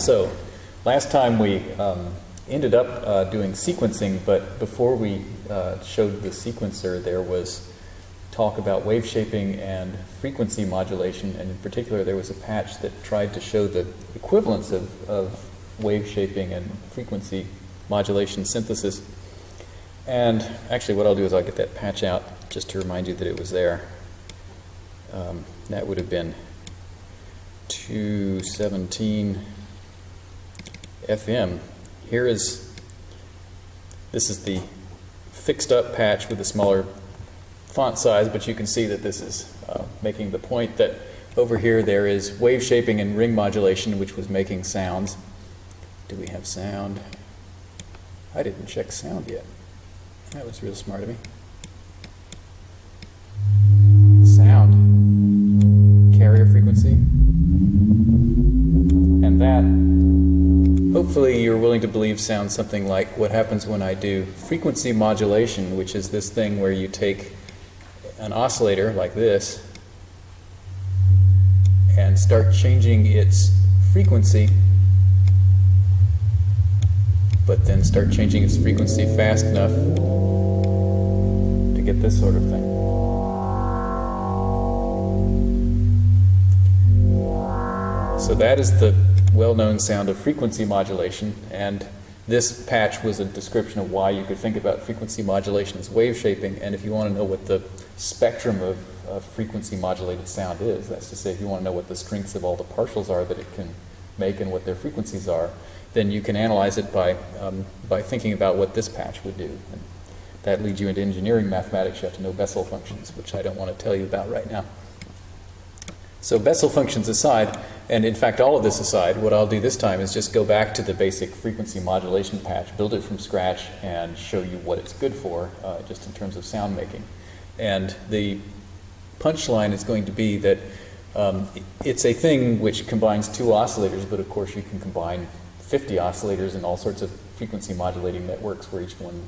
So, last time we um, ended up uh, doing sequencing, but before we uh, showed the sequencer, there was talk about wave shaping and frequency modulation, and in particular, there was a patch that tried to show the equivalence of, of wave shaping and frequency modulation synthesis. And actually, what I'll do is I'll get that patch out just to remind you that it was there. Um, that would have been 217 FM. Here is, this is the fixed up patch with a smaller font size, but you can see that this is uh, making the point that over here there is wave shaping and ring modulation, which was making sounds. Do we have sound? I didn't check sound yet. That was real smart of me. Sound. Carrier frequency. And that, hopefully you're willing to believe sounds something like what happens when I do frequency modulation, which is this thing where you take an oscillator like this and start changing its frequency but then start changing its frequency fast enough to get this sort of thing. So that is the well-known sound of frequency modulation, and this patch was a description of why you could think about frequency modulation as wave shaping, and if you want to know what the spectrum of, of frequency modulated sound is, that's to say if you want to know what the strengths of all the partials are that it can make and what their frequencies are, then you can analyze it by, um, by thinking about what this patch would do. And that leads you into engineering mathematics. You have to know Bessel functions, which I don't want to tell you about right now. So Bessel functions aside, and in fact all of this aside, what I'll do this time is just go back to the basic frequency modulation patch, build it from scratch, and show you what it's good for, uh, just in terms of sound making. And the punchline is going to be that um, it's a thing which combines two oscillators, but of course you can combine 50 oscillators and all sorts of frequency modulating networks where each one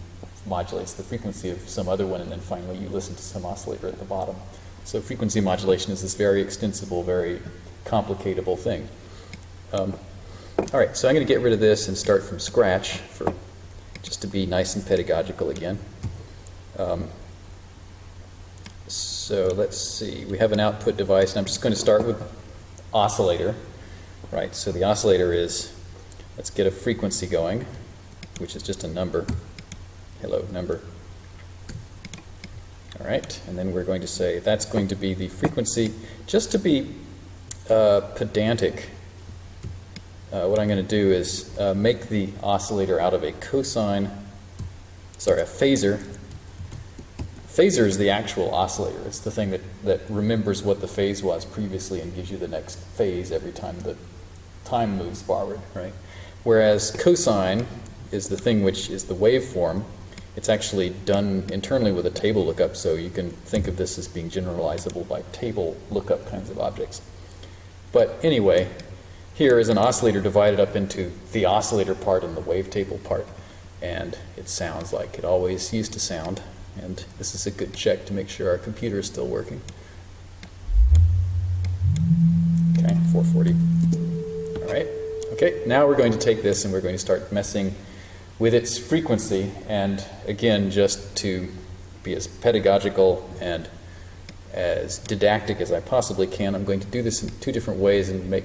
modulates the frequency of some other one, and then finally you listen to some oscillator at the bottom. So frequency modulation is this very extensible, very complicatable thing. Um, all right, so I'm going to get rid of this and start from scratch for just to be nice and pedagogical again. Um, so let's see, we have an output device, and I'm just going to start with oscillator. Right, so the oscillator is Let's get a frequency going, which is just a number. Hello, number. All right, and then we're going to say that's going to be the frequency. Just to be uh, pedantic, uh, what I'm going to do is uh, make the oscillator out of a cosine, sorry, a phasor. Phasor is the actual oscillator. It's the thing that, that remembers what the phase was previously and gives you the next phase every time the time moves forward, right? Whereas cosine is the thing which is the waveform. It's actually done internally with a table lookup, so you can think of this as being generalizable by table lookup kinds of objects. But anyway, here is an oscillator divided up into the oscillator part and the wavetable part. And it sounds like it always used to sound. And this is a good check to make sure our computer is still working. Okay, 440. All right. Okay, now we're going to take this and we're going to start messing with its frequency. And again, just to be as pedagogical and as didactic as I possibly can, I'm going to do this in two different ways and make,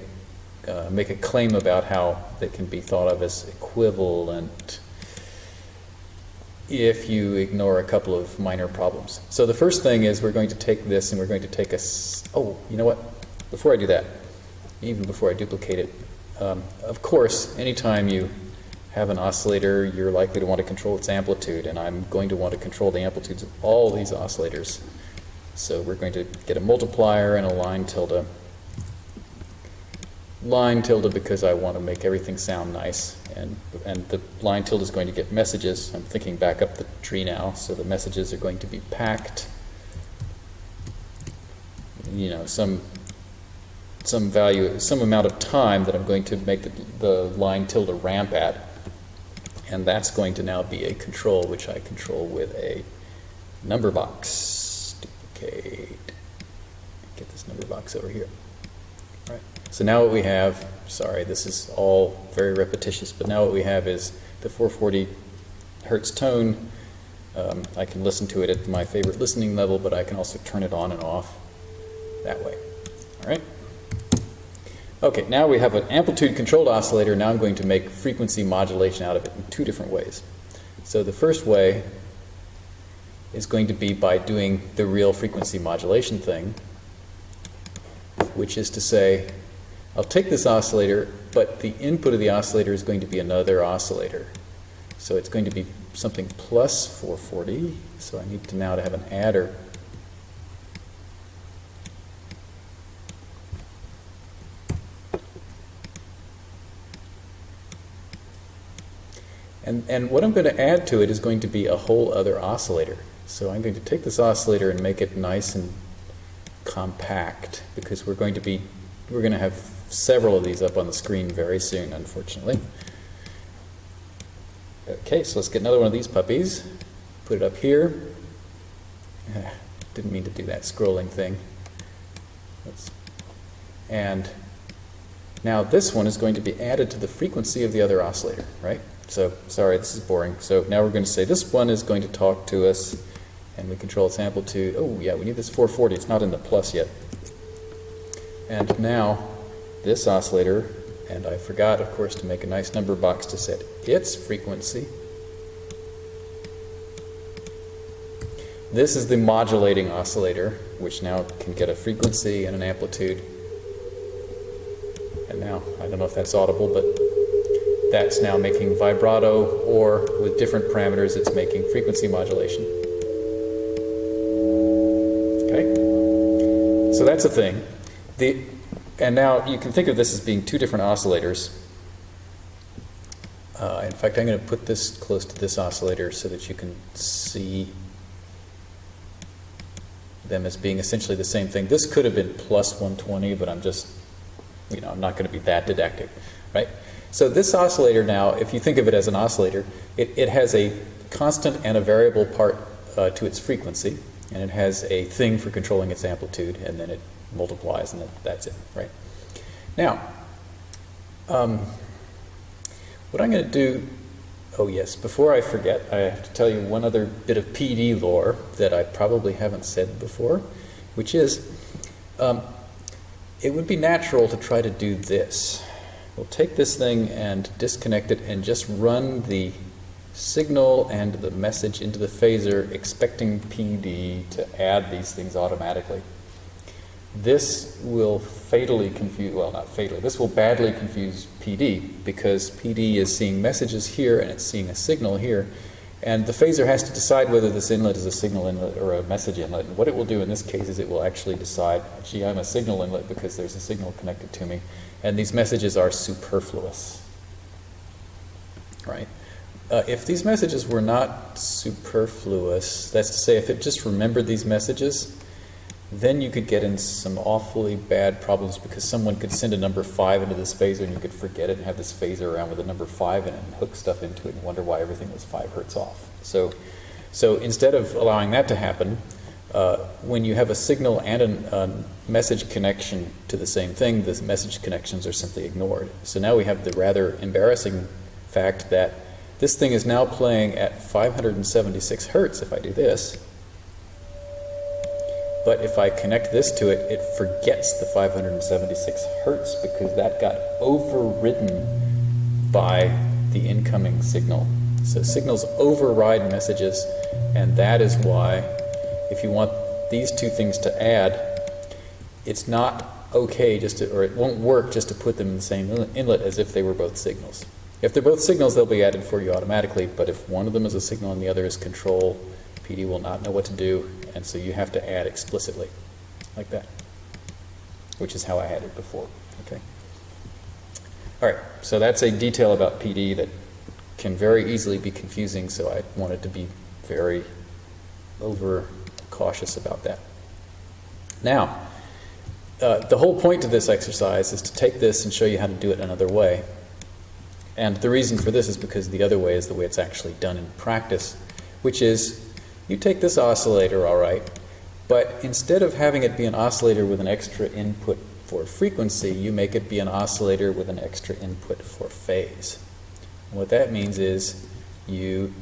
uh, make a claim about how they can be thought of as equivalent if you ignore a couple of minor problems. So the first thing is we're going to take this and we're going to take a, oh, you know what? Before I do that, even before I duplicate it, um, of course, anytime you have an oscillator, you're likely to want to control its amplitude, and I'm going to want to control the amplitudes of all these oscillators. So we're going to get a multiplier and a line tilde. Line tilde because I want to make everything sound nice, and, and the line tilde is going to get messages. I'm thinking back up the tree now, so the messages are going to be packed. You know, some some value, some amount of time that I'm going to make the, the line tilde ramp at. And that's going to now be a control, which I control with a number box. Duplicate. Get this number box over here. All right. So now what we have, sorry, this is all very repetitious, but now what we have is the 440 hertz tone. Um, I can listen to it at my favorite listening level, but I can also turn it on and off that way. All right? Okay, now we have an amplitude controlled oscillator. Now I'm going to make frequency modulation out of it in two different ways. So the first way is going to be by doing the real frequency modulation thing, which is to say, I'll take this oscillator, but the input of the oscillator is going to be another oscillator. So it's going to be something plus 440. So I need to now to have an adder. And, and what I'm going to add to it is going to be a whole other oscillator. So I'm going to take this oscillator and make it nice and compact because we're going to be we're going to have several of these up on the screen very soon, unfortunately. Okay, so let's get another one of these puppies. Put it up here. Ah, didn't mean to do that scrolling thing. Let's, and now this one is going to be added to the frequency of the other oscillator, right? So, sorry, this is boring. So now we're going to say this one is going to talk to us and we control its amplitude. Oh, yeah, we need this 440. It's not in the plus yet. And now this oscillator, and I forgot, of course, to make a nice number box to set its frequency. This is the modulating oscillator, which now can get a frequency and an amplitude. And now, I don't know if that's audible, but that's now making vibrato, or with different parameters, it's making frequency modulation. Okay? So that's a thing. The, and now you can think of this as being two different oscillators. Uh, in fact, I'm going to put this close to this oscillator so that you can see them as being essentially the same thing. This could have been plus 120, but I'm just, you know, I'm not going to be that didactic? So this oscillator now, if you think of it as an oscillator, it, it has a constant and a variable part uh, to its frequency and it has a thing for controlling its amplitude, and then it multiplies, and that's it, right? Now, um, what I'm going to do, oh yes, before I forget, I have to tell you one other bit of PD lore that I probably haven't said before, which is, um, it would be natural to try to do this. We'll take this thing and disconnect it and just run the signal and the message into the phasor expecting PD to add these things automatically. This will fatally confuse, well not fatally, this will badly confuse PD because PD is seeing messages here and it's seeing a signal here and the phasor has to decide whether this inlet is a signal inlet or a message inlet. And what it will do in this case is it will actually decide, gee, I'm a signal inlet because there's a signal connected to me. And these messages are superfluous. Right? Uh, if these messages were not superfluous, that's to say, if it just remembered these messages, then you could get in some awfully bad problems because someone could send a number 5 into this phasor and you could forget it and have this phasor around with a number 5 in it and hook stuff into it and wonder why everything was 5 hertz off. So, so instead of allowing that to happen, uh, when you have a signal and a message connection to the same thing, the message connections are simply ignored. So now we have the rather embarrassing fact that this thing is now playing at 576 hertz if I do this. But if I connect this to it, it forgets the 576 hertz because that got overridden by the incoming signal. So signals override messages, and that is why if you want these two things to add, it's not okay just to, or it won't work just to put them in the same inlet as if they were both signals. If they're both signals, they'll be added for you automatically, but if one of them is a signal and the other is control, PD will not know what to do, and so you have to add explicitly, like that, which is how I had it before. Okay. All right, so that's a detail about PD that can very easily be confusing, so I wanted to be very over cautious about that. Now, uh, the whole point of this exercise is to take this and show you how to do it another way. And the reason for this is because the other way is the way it's actually done in practice, which is you take this oscillator, all right, but instead of having it be an oscillator with an extra input for frequency, you make it be an oscillator with an extra input for phase. And what that means is you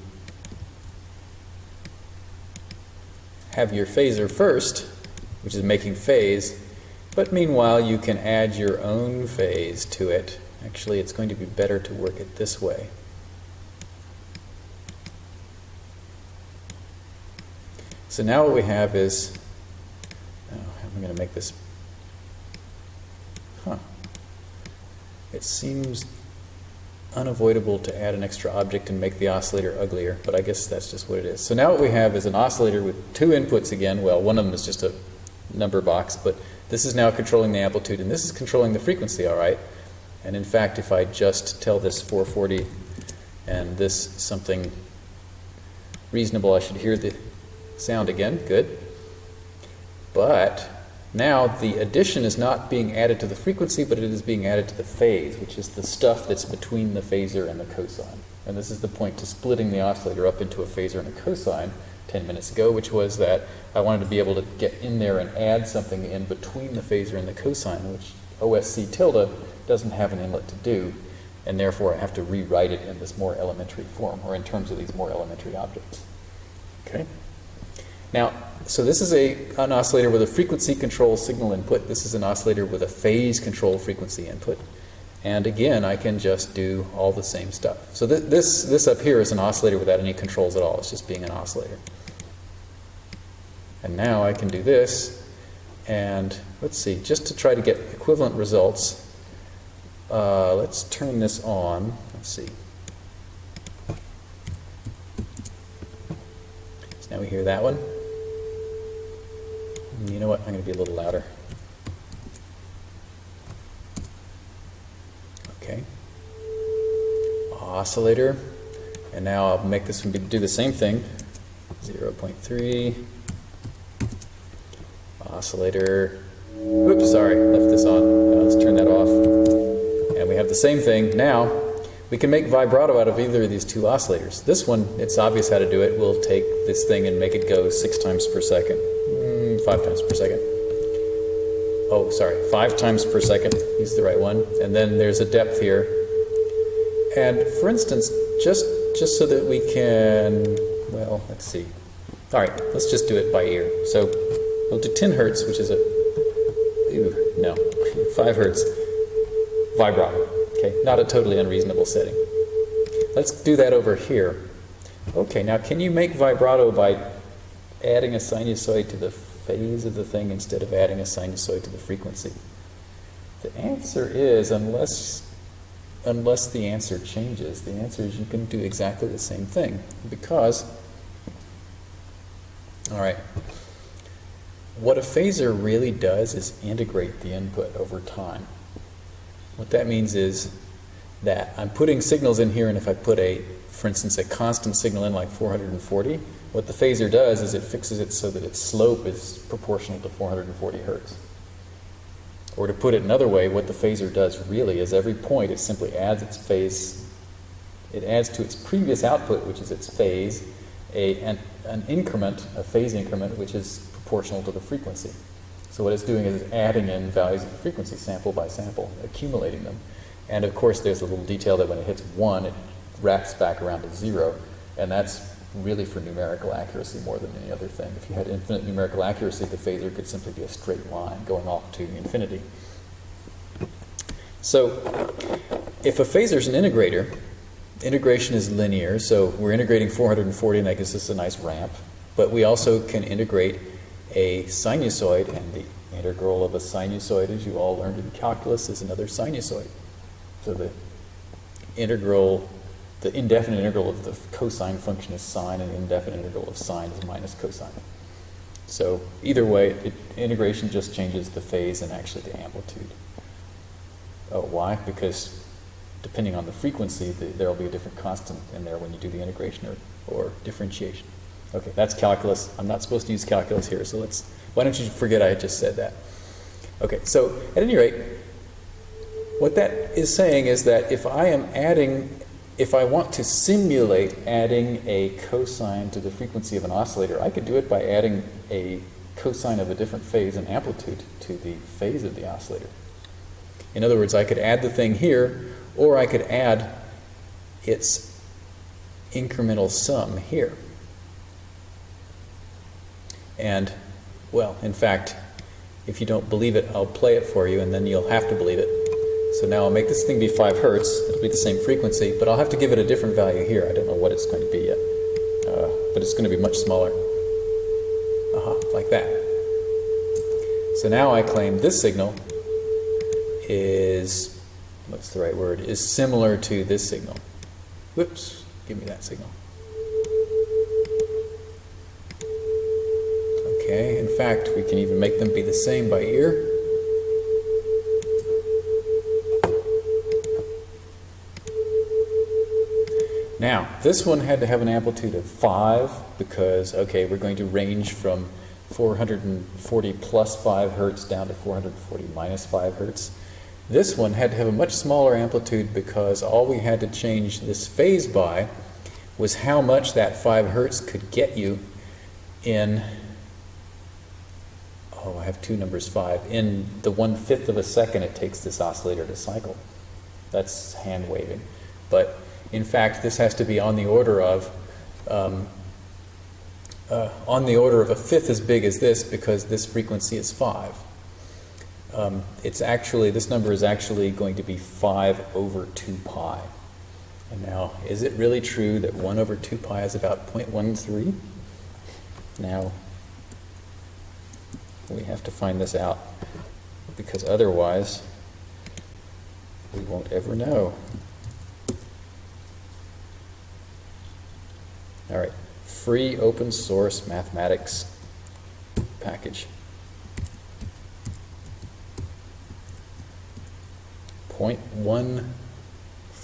have your phaser first, which is making phase, but meanwhile you can add your own phase to it. Actually, it's going to be better to work it this way. So now what we have is, oh, how am I going to make this? Huh. It seems unavoidable to add an extra object and make the oscillator uglier, but I guess that's just what it is. So now what we have is an oscillator with two inputs again. Well, one of them is just a number box, but this is now controlling the amplitude, and this is controlling the frequency, all right? And in fact, if I just tell this 440 and this something reasonable, I should hear the sound again. Good. But now the addition is not being added to the frequency, but it is being added to the phase, which is the stuff that's between the phasor and the cosine. And this is the point to splitting the oscillator up into a phasor and a cosine 10 minutes ago, which was that I wanted to be able to get in there and add something in between the phasor and the cosine, which OSC tilde doesn't have an inlet to do, and therefore I have to rewrite it in this more elementary form, or in terms of these more elementary objects. Okay? Now, so this is a, an oscillator with a frequency control signal input. This is an oscillator with a phase control frequency input. And again, I can just do all the same stuff. So th this, this up here is an oscillator without any controls at all. It's just being an oscillator. And now I can do this. And let's see, just to try to get equivalent results, uh, let's turn this on. Let's see. So now we hear that one. You know what? I'm going to be a little louder. Okay. Oscillator. And now I'll make this one do the same thing. 0.3. Oscillator. Oops, sorry, left this on. Uh, let's turn that off. And we have the same thing. Now, we can make vibrato out of either of these two oscillators. This one, it's obvious how to do it. We'll take this thing and make it go six times per second five times per second. Oh, sorry, five times per second is the right one. And then there's a depth here. And for instance, just, just so that we can, well, let's see. All right, let's just do it by ear. So we'll do 10 hertz, which is a, ew, no, 5 hertz vibrato. Okay, not a totally unreasonable setting. Let's do that over here. Okay, now can you make vibrato by adding a sinusoid to the phase of the thing instead of adding a sinusoid to the frequency? The answer is unless unless the answer changes, the answer is you can do exactly the same thing because all right. What a phasor really does is integrate the input over time. What that means is that I'm putting signals in here and if I put a, for instance, a constant signal in like 440, what the phasor does is it fixes it so that its slope is proportional to 440 hertz. Or to put it another way, what the phasor does really is every point it simply adds its phase, it adds to its previous output, which is its phase, a, an, an increment, a phase increment, which is proportional to the frequency. So what it's doing is adding in values of the frequency sample by sample, accumulating them. And of course there's a little detail that when it hits one, it wraps back around to zero, and that's really for numerical accuracy more than any other thing. If you had infinite numerical accuracy, the phasor could simply be a straight line going off to infinity. So if a phasor is an integrator, integration is linear, so we're integrating 440 and that gives us a nice ramp, but we also can integrate a sinusoid, and the integral of a sinusoid, as you all learned in calculus, is another sinusoid. So the integral the indefinite integral of the cosine function is sine, and the indefinite integral of sine is minus cosine. So either way, it, integration just changes the phase and actually the amplitude. Oh, why? Because depending on the frequency, the, there will be a different constant in there when you do the integration or, or differentiation. Okay, that's calculus. I'm not supposed to use calculus here, so let's, why don't you forget I just said that. Okay, so at any rate, what that is saying is that if I am adding if I want to simulate adding a cosine to the frequency of an oscillator, I could do it by adding a cosine of a different phase and amplitude to the phase of the oscillator. In other words, I could add the thing here, or I could add its incremental sum here. And, well, in fact, if you don't believe it, I'll play it for you, and then you'll have to believe it. So now I'll make this thing be 5 hertz. It'll be the same frequency, but I'll have to give it a different value here. I don't know what it's going to be yet, uh, but it's going to be much smaller. Uh-huh, like that. So now I claim this signal is, what's the right word, is similar to this signal. Whoops, give me that signal. Okay, in fact, we can even make them be the same by ear. Now, this one had to have an amplitude of 5 because, okay, we're going to range from 440 plus 5 hertz down to 440 minus 5 hertz. This one had to have a much smaller amplitude because all we had to change this phase by was how much that 5 hertz could get you in oh, I have two numbers five. In the one fifth of a second it takes this oscillator to cycle. That's hand waving. But in fact, this has to be on the order of um, uh, on the order of a fifth as big as this because this frequency is five. Um, it's actually this number is actually going to be five over two pi. And now, is it really true that 1 over 2 pi is about 0.13? Now, we have to find this out because otherwise we won't ever know. All right, free open source mathematics package. 0.159,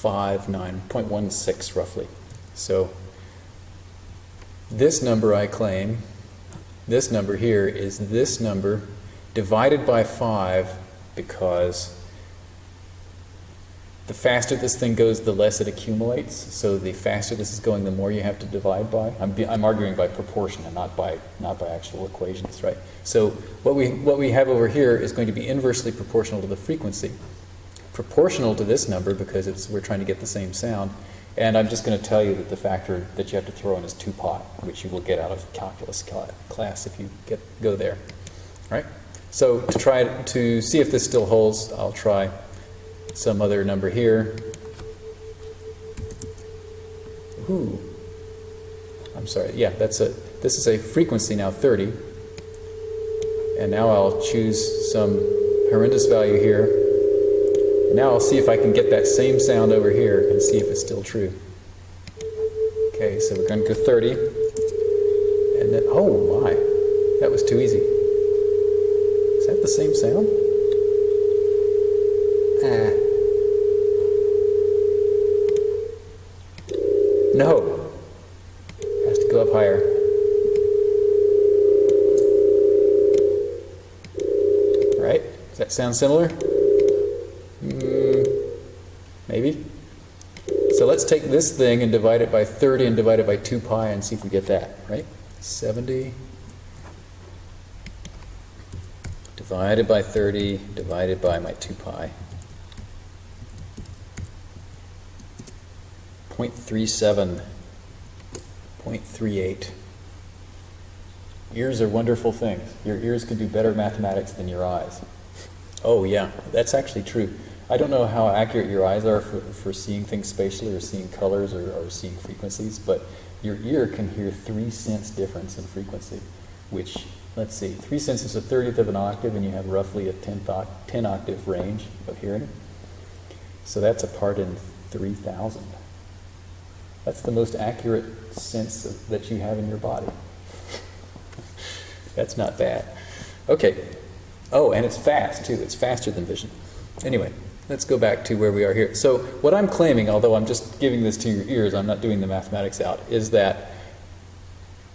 0.16 roughly. So this number I claim this number here is this number divided by 5 because the faster this thing goes, the less it accumulates. So the faster this is going, the more you have to divide by. I'm, I'm arguing by proportion and not by, not by actual equations, right? So what we, what we have over here is going to be inversely proportional to the frequency. Proportional to this number because it's, we're trying to get the same sound. And I'm just going to tell you that the factor that you have to throw in is 2 pi, which you will get out of calculus class if you get go there. All right? So to try to see if this still holds, I'll try some other number here. Ooh. I'm sorry. Yeah, that's a this is a frequency now 30. And now I'll choose some horrendous value here. Now I'll see if I can get that same sound over here and see if it's still true. Okay, so we're going to go 30. And then, oh my, that was too easy. Is that the same sound? Ah. No. Has to go up higher. Right? Does that sound similar? maybe. So let's take this thing and divide it by 30 and divide it by 2 pi and see if we get that, right? 70 divided by 30 divided by my 2 pi. 0.37, 0.38. Ears are wonderful things. Your ears can do better mathematics than your eyes. Oh yeah, that's actually true. I don't know how accurate your eyes are for, for seeing things spatially or seeing colors or, or seeing frequencies, but your ear can hear three cents difference in frequency, which, let's see, three cents is a 30th of an octave, and you have roughly a 10, 10 octave range of hearing. So that's a part in 3,000. That's the most accurate sense of, that you have in your body. that's not bad. Okay. Oh, and it's fast, too. It's faster than vision. Anyway, let's go back to where we are here. So what I'm claiming, although I'm just giving this to your ears, I'm not doing the mathematics out, is that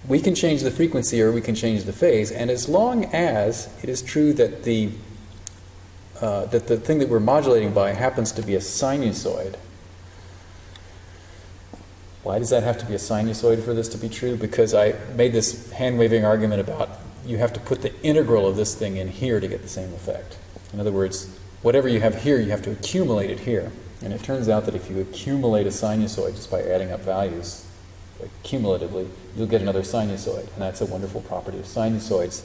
we can change the frequency or we can change the phase, and as long as it is true that the uh, that the thing that we're modulating by happens to be a sinusoid. Why does that have to be a sinusoid for this to be true? Because I made this hand-waving argument about you have to put the integral of this thing in here to get the same effect. In other words, whatever you have here, you have to accumulate it here. And it turns out that if you accumulate a sinusoid just by adding up values cumulatively, you'll get another sinusoid. And that's a wonderful property of sinusoids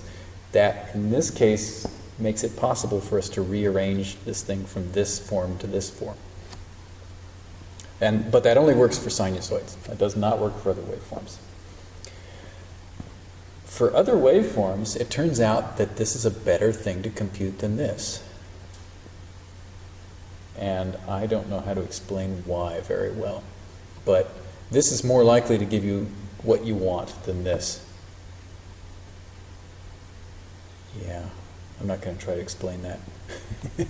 that, in this case, makes it possible for us to rearrange this thing from this form to this form. And, but that only works for sinusoids. That does not work for other waveforms. For other waveforms, it turns out that this is a better thing to compute than this. And I don't know how to explain why very well. But this is more likely to give you what you want than this. Yeah, I'm not going to try to explain that.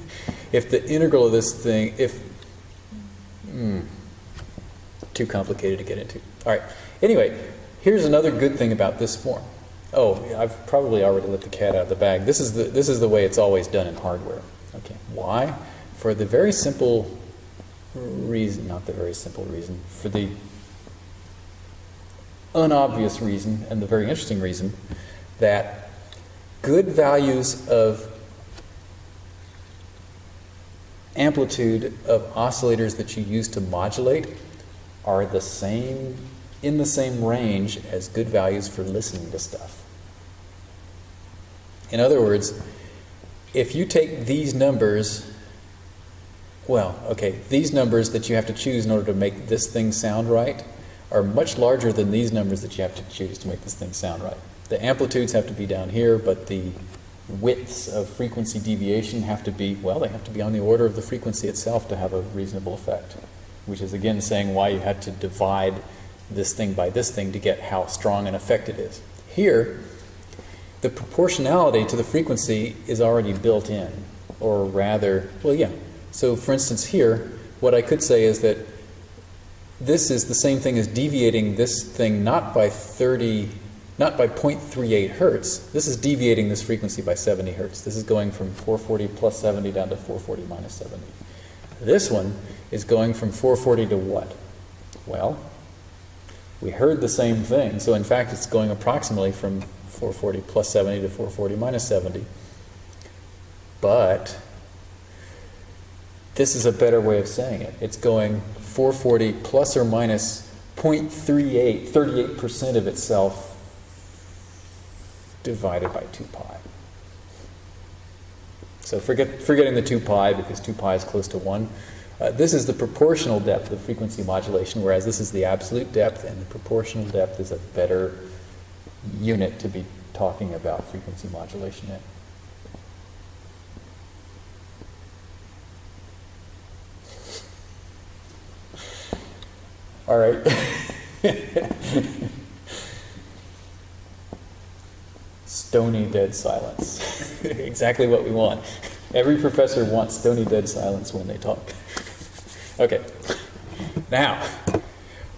if the integral of this thing, if, mm, too complicated to get into. All right, anyway, here's another good thing about this form. Oh, I've probably already let the cat out of the bag. This is the, this is the way it's always done in hardware. Okay, why? For the very simple reason, not the very simple reason, for the unobvious reason and the very interesting reason that good values of amplitude of oscillators that you use to modulate are the same in the same range as good values for listening to stuff. In other words, if you take these numbers, well, okay, these numbers that you have to choose in order to make this thing sound right are much larger than these numbers that you have to choose to make this thing sound right. The amplitudes have to be down here, but the widths of frequency deviation have to be, well, they have to be on the order of the frequency itself to have a reasonable effect, which is again saying why you had to divide this thing by this thing to get how strong an effect it is. Here, the proportionality to the frequency is already built in, or rather, well, yeah. So for instance here, what I could say is that this is the same thing as deviating this thing not by 30 not by 0.38 hertz. This is deviating this frequency by 70 hertz. This is going from 440 plus 70 down to 440 minus 70. This one is going from 440 to what? Well, we heard the same thing. So in fact, it's going approximately from 440 plus 70 to 440 minus 70. But this is a better way of saying it. It's going 440 plus or minus 0.38, 38% of itself divided by 2 pi. So forget, forgetting the 2 pi because 2 pi is close to 1. Uh, this is the proportional depth of frequency modulation, whereas this is the absolute depth, and the proportional depth is a better unit to be talking about frequency modulation in. All right. stony dead silence. exactly what we want. Every professor wants stony dead silence when they talk. Okay. Now,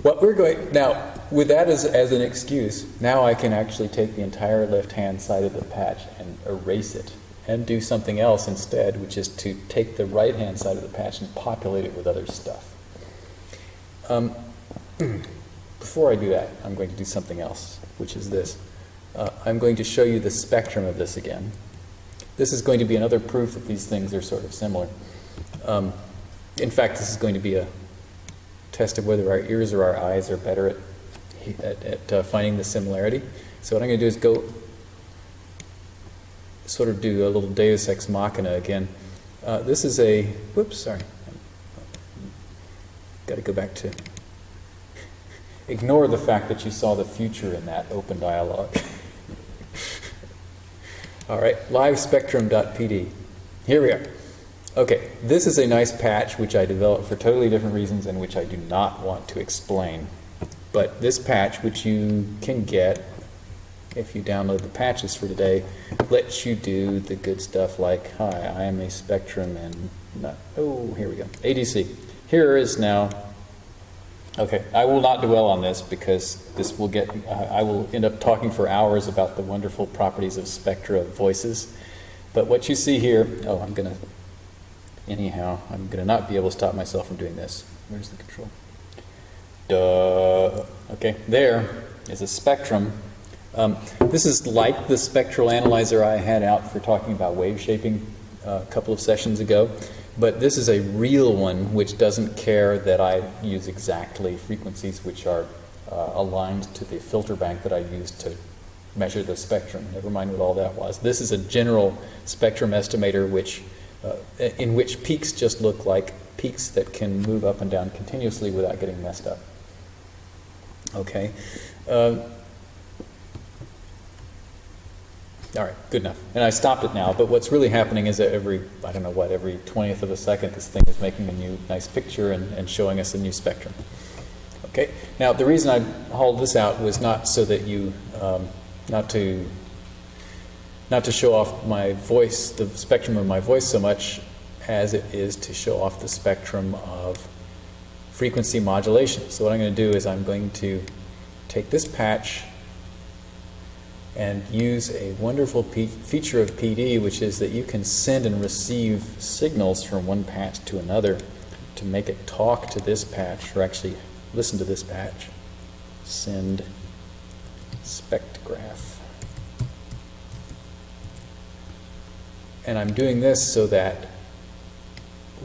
what we're going now with that as, as an excuse, now I can actually take the entire left hand side of the patch and erase it and do something else instead, which is to take the right hand side of the patch and populate it with other stuff. Um, before I do that, I'm going to do something else, which is this. Uh, I'm going to show you the spectrum of this again. This is going to be another proof that these things are sort of similar. Um, in fact, this is going to be a test of whether our ears or our eyes are better at, at, at uh, finding the similarity. So what I'm going to do is go sort of do a little deus ex machina again. Uh, this is a, whoops, sorry. Got to go back to, ignore the fact that you saw the future in that open dialogue. All right, livespectrum.pd. Here we are. Okay, this is a nice patch which I developed for totally different reasons and which I do not want to explain. But this patch, which you can get if you download the patches for today, lets you do the good stuff like, hi, I am a spectrum and, not, oh, here we go, ADC. Here is now Okay, I will not dwell on this because this will get, uh, I will end up talking for hours about the wonderful properties of spectra of voices. But what you see here, oh, I'm going to, anyhow, I'm going to not be able to stop myself from doing this. Where's the control? Duh. Okay, there is a spectrum Um, this is like the spectral analyzer I had out for talking about wave shaping uh, a couple of sessions ago, but this is a real one which doesn't care that I use exactly frequencies which are uh, aligned to the filter bank that I used to measure the spectrum. Never mind what all that was. This is a general spectrum estimator which, in which peaks just look like peaks that can move up and down continuously without getting messed up. Okay. Uh, all right, good enough. And I stopped it now, but what's really happening is that every, I don't know what, every 20th of a second, this thing is making a new nice picture and, and showing us a new spectrum. Okay, now the reason I hauled this out was not so that you, um, not to, not to show off my voice, the spectrum of my voice so much as it is to show off the spectrum of frequency modulation. So what I'm going to do is I'm going to take this patch and use a wonderful feature of PD, which is that you can send and receive signals from one patch to another to make it talk to this patch, or actually listen to this patch. Send spectrograph. And I'm doing this so that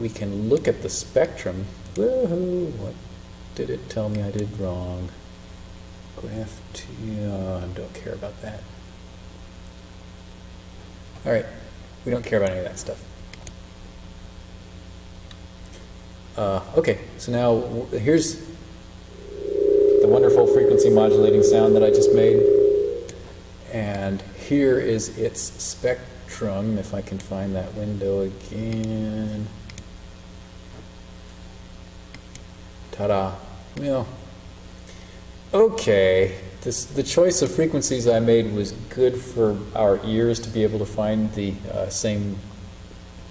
we can look at the spectrum. Woohoo! What did it tell me I did wrong? Graph T, oh, I don't care about that. All right, we don't care about any of that stuff. Uh, okay, so now here's the wonderful frequency modulating sound that I just made. And here is its spectrum, if I can find that window again. Ta-da. Well, okay, this, the choice of frequencies I made was good for our ears to be able to find the uh, same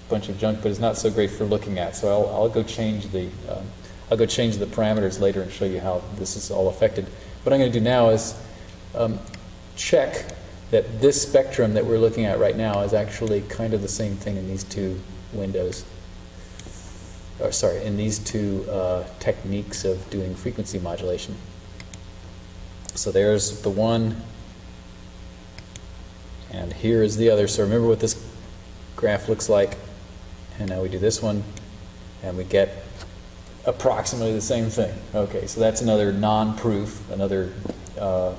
bunch of junk, but it's not so great for looking at. So I'll, I'll go change the um, I'll go change the parameters later and show you how this is all affected. What I'm going to do now is um, check that this spectrum that we're looking at right now is actually kind of the same thing in these two windows. Or sorry, in these two uh, techniques of doing frequency modulation. So there's the one, and here is the other. So remember what this graph looks like. And now we do this one, and we get approximately the same thing. Okay, so that's another non-proof, another, uh, uh,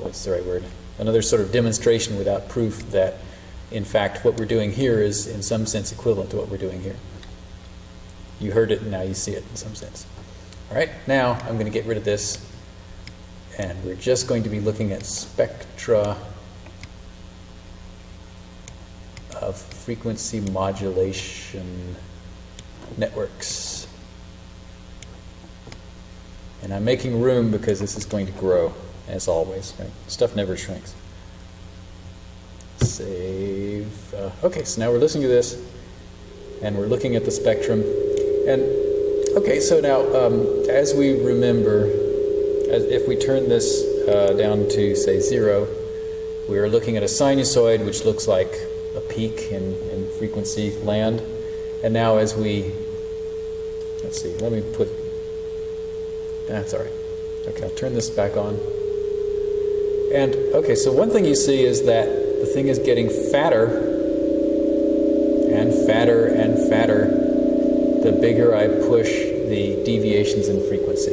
what's the right word? Another sort of demonstration without proof that, in fact, what we're doing here is in some sense equivalent to what we're doing here. You heard it, and now you see it in some sense. All right, now I'm going to get rid of this and we're just going to be looking at spectra of frequency modulation networks. And I'm making room because this is going to grow, as always. Right? Stuff never shrinks. Save. Uh, okay, so now we're listening to this, and we're looking at the spectrum. And okay, so now um, as we remember, as if we turn this uh, down to, say, zero, we are looking at a sinusoid which looks like a peak in, in frequency land. And now as we, let's see, let me put, that's all right. Okay, I'll turn this back on. And, okay, so one thing you see is that the thing is getting fatter and fatter and fatter the bigger I push the deviations in frequency.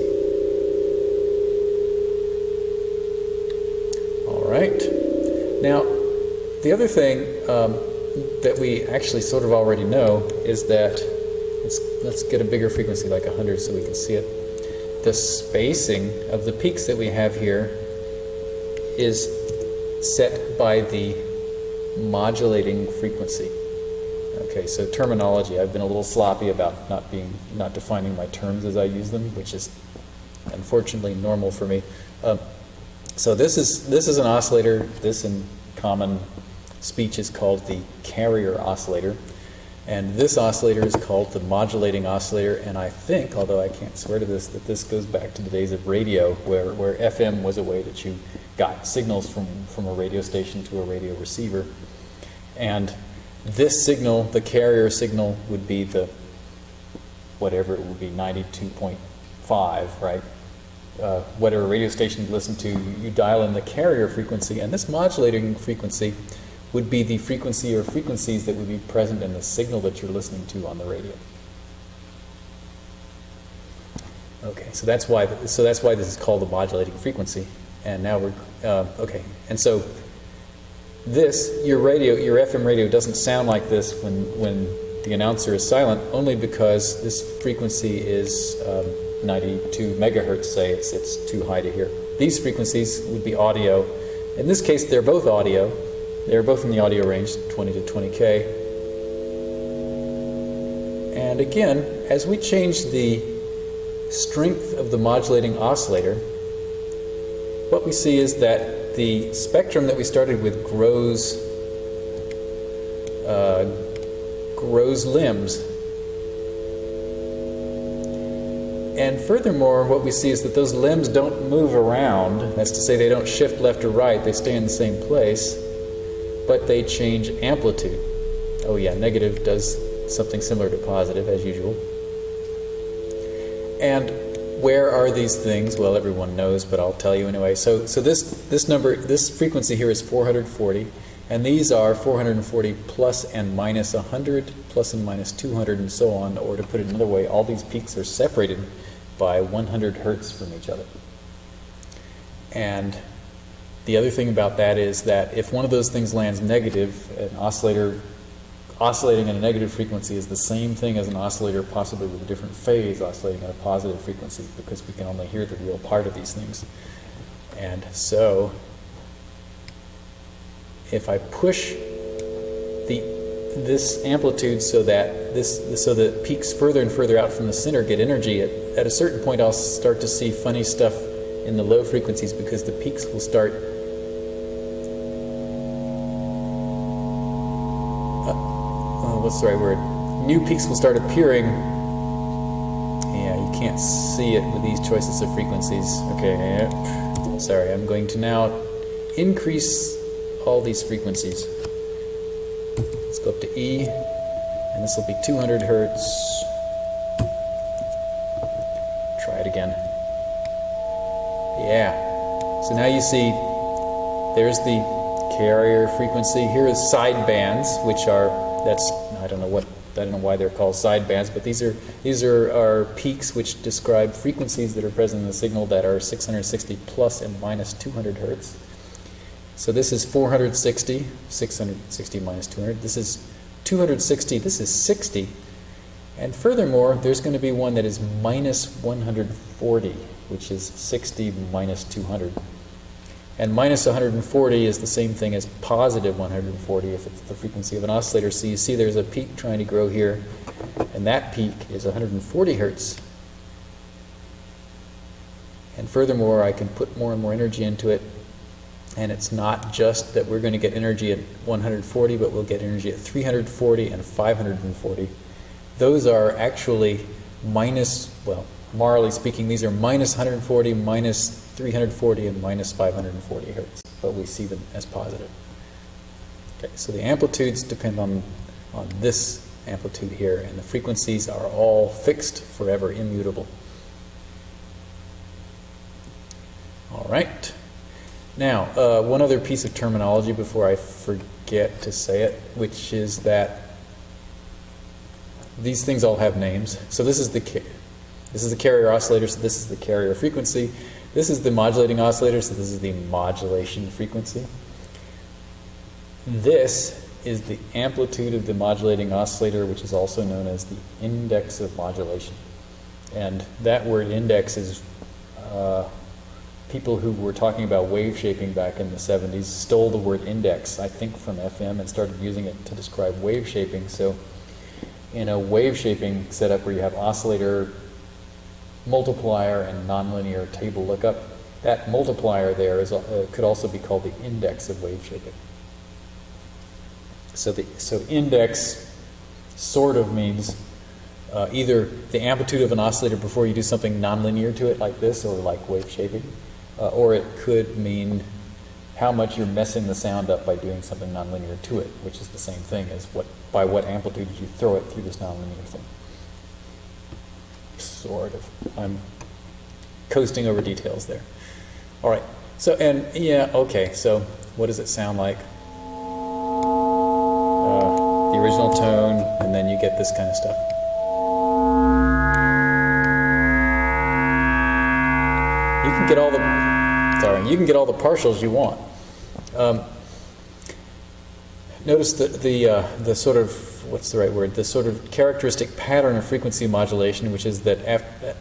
All right. Now, the other thing um, that we actually sort of already know is that, let's, let's get a bigger frequency like 100 so we can see it. The spacing of the peaks that we have here is set by the modulating frequency. Okay, so terminology. I've been a little sloppy about not being, not defining my terms as I use them, which is unfortunately normal for me. Uh, so this is, this is an oscillator. This in common speech is called the carrier oscillator. And this oscillator is called the modulating oscillator. And I think, although I can't swear to this, that this goes back to the days of radio where, where FM was a way that you got signals from, from a radio station to a radio receiver. And this signal, the carrier signal, would be the, whatever it would be, 92.5, right? uh, whatever radio station you listen to, you dial in the carrier frequency, and this modulating frequency would be the frequency or frequencies that would be present in the signal that you're listening to on the radio. Okay, so that's why so that's why this is called the modulating frequency. And now we're uh, okay. And so this your radio your FM radio doesn't sound like this when when the announcer is silent, only because this frequency is um, 92 megahertz. Say it's it's too high to hear. These frequencies would be audio. In this case, they're both audio. They're both in the audio range, 20 to 20k. And again, as we change the strength of the modulating oscillator, what we see is that the spectrum that we started with grows uh, grows limbs. And furthermore, what we see is that those limbs don't move around. That's to say, they don't shift left or right, they stay in the same place, but they change amplitude. Oh, yeah, negative does something similar to positive, as usual. And where are these things? Well, everyone knows, but I'll tell you anyway. So, so this, this number, this frequency here is 440, and these are 440 plus and minus 100, plus and minus 200, and so on. Or to put it another way, all these peaks are separated by 100 hertz from each other. And the other thing about that is that if one of those things lands negative, an oscillator oscillating at a negative frequency is the same thing as an oscillator possibly with a different phase oscillating at a positive frequency because we can only hear the real part of these things. And so if I push the this amplitude so that this so that peaks further and further out from the center get energy at, at a certain point I'll start to see funny stuff in the low frequencies because the peaks will start what's the right word? New peaks will start appearing. Yeah, you can't see it with these choices of frequencies. Okay, sorry, I'm going to now increase all these frequencies. Let's go up to E, and this will be 200 hertz. Try it again. Yeah. So now you see there's the carrier frequency. Here is side bands, which are that's I don't know what I don't know why they're called sidebands, but these are these are, are peaks which describe frequencies that are present in the signal that are 660 plus and minus 200 hertz. So this is 460, 660 minus 200. This is 260. This is 60. And furthermore, there's going to be one that is minus 140, which is 60 minus 200. And minus 140 is the same thing as positive 140 if it's the frequency of an oscillator. So you see there's a peak trying to grow here, and that peak is 140 hertz. And furthermore, I can put more and more energy into it, and it's not just that we're going to get energy at 140, but we'll get energy at 340 and 540. Those are actually minus, well, morally speaking, these are minus 140, minus 340 and minus 540 hertz, but we see them as positive. Okay, so the amplitudes depend on, on this amplitude here, and the frequencies are all fixed, forever, immutable. All right. Now, uh, one other piece of terminology before I forget to say it, which is that these things all have names. So this is the this is the carrier oscillator, so this is the carrier frequency. This is the modulating oscillator, so this is the modulation frequency. This is the amplitude of the modulating oscillator, which is also known as the index of modulation. And that word index is uh, people who were talking about wave shaping back in the 70s stole the word index, I think, from FM and started using it to describe wave shaping. So in a wave shaping setup where you have oscillator multiplier and nonlinear table lookup. That multiplier there is, uh, could also be called the index of wave shaping. So, the, so index sort of means uh, either the amplitude of an oscillator before you do something nonlinear to it like this or like wave shaping, uh, or it could mean how much you're messing the sound up by doing something nonlinear to it, which is the same thing as what by what amplitude did you throw it through this nonlinear thing sort of. I'm coasting over details there. All right. So, and yeah, okay. So, what does it sound like? Uh, the original tone, and then you get this kind of stuff. You can get all the sorry, you can get all the partials you want. Um, notice the the uh, the sort of what's the right word? The sort of characteristic pattern of frequency modulation, which is that after,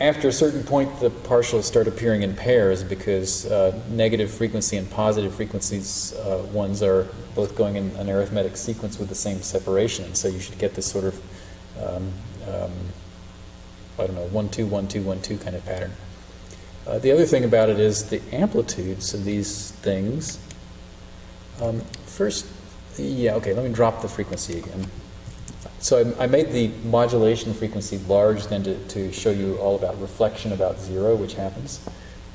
after a certain point, the partials start appearing in pairs because uh, negative frequency and positive frequencies uh, ones are both going in an arithmetic sequence with the same separation. So you should get this sort of um, um, I don't know one two one two one two kind of pattern. Uh, the other thing about it is the amplitudes of these things. Um, first, yeah, okay, let me drop the frequency again. So I, I made the modulation frequency large then to, to show you all about reflection about zero, which happens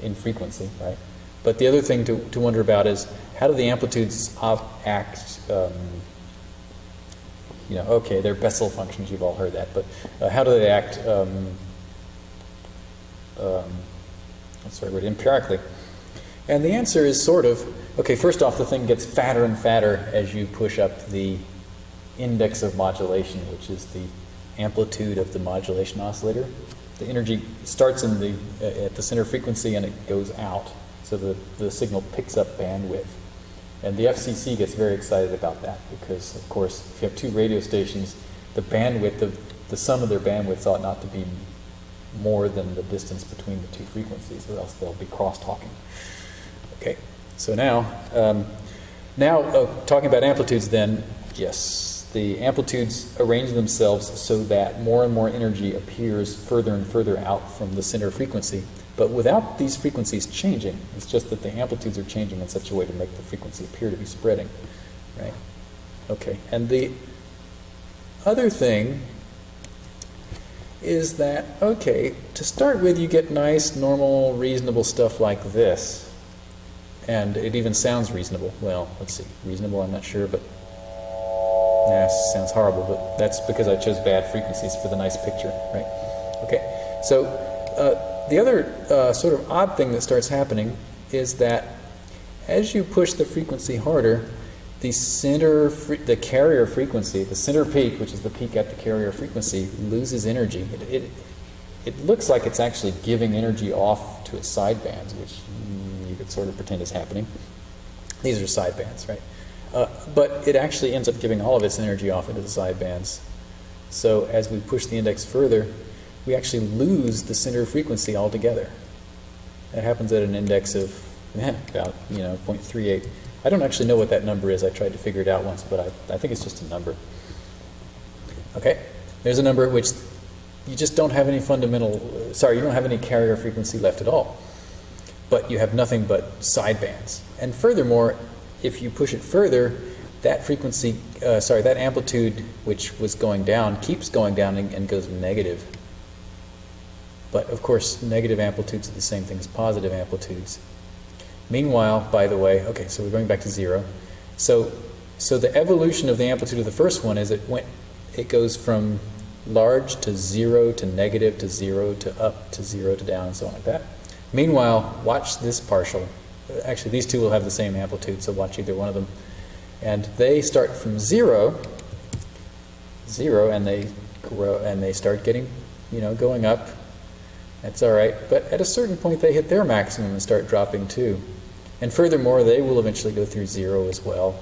in frequency, right? But the other thing to, to wonder about is how do the amplitudes of act, um, you know, okay, they're Bessel functions, you've all heard that, but uh, how do they act um, um, word, empirically? And the answer is sort of, okay, first off, the thing gets fatter and fatter as you push up the index of modulation, which is the amplitude of the modulation oscillator. The energy starts in the, uh, at the center frequency and it goes out, so the, the signal picks up bandwidth. And the FCC gets very excited about that because, of course, if you have two radio stations, the bandwidth of the sum of their bandwidths ought not to be more than the distance between the two frequencies, or else they'll be cross-talking. Okay, so now, um, now uh, talking about amplitudes then, yes, the amplitudes arrange themselves so that more and more energy appears further and further out from the center frequency, but without these frequencies changing. It's just that the amplitudes are changing in such a way to make the frequency appear to be spreading, right? Okay, and the other thing is that, okay, to start with, you get nice, normal, reasonable stuff like this. And it even sounds reasonable. Well, let's see. Reasonable, I'm not sure, but nah, sounds horrible, but that's because I chose bad frequencies for the nice picture, right? Okay, so uh, the other uh, sort of odd thing that starts happening is that as you push the frequency harder, the center, the carrier frequency, the center peak, which is the peak at the carrier frequency, loses energy. It, it, it looks like it's actually giving energy off to its sidebands, which you could sort of pretend is happening. These are sidebands, right? Uh, but it actually ends up giving all of its energy off into the sidebands. So as we push the index further, we actually lose the center frequency altogether. That happens at an index of eh, about you know 0.38. I don't actually know what that number is. I tried to figure it out once, but I, I think it's just a number. Okay, there's a number at which you just don't have any fundamental, sorry, you don't have any carrier frequency left at all. But you have nothing but sidebands. And furthermore, if you push it further, that frequency, uh, sorry, that amplitude which was going down keeps going down and, and goes negative. But of course, negative amplitudes are the same thing as positive amplitudes. Meanwhile, by the way, okay, so we're going back to zero. So, so the evolution of the amplitude of the first one is it went, it goes from large to zero to negative to zero to up to zero to down and so on like that. Meanwhile, watch this partial. Actually, these two will have the same amplitude, so watch either one of them. And they start from zero, zero, and they grow, and they start getting, you know, going up. That's all right. But at a certain point, they hit their maximum and start dropping too. And furthermore, they will eventually go through zero as well.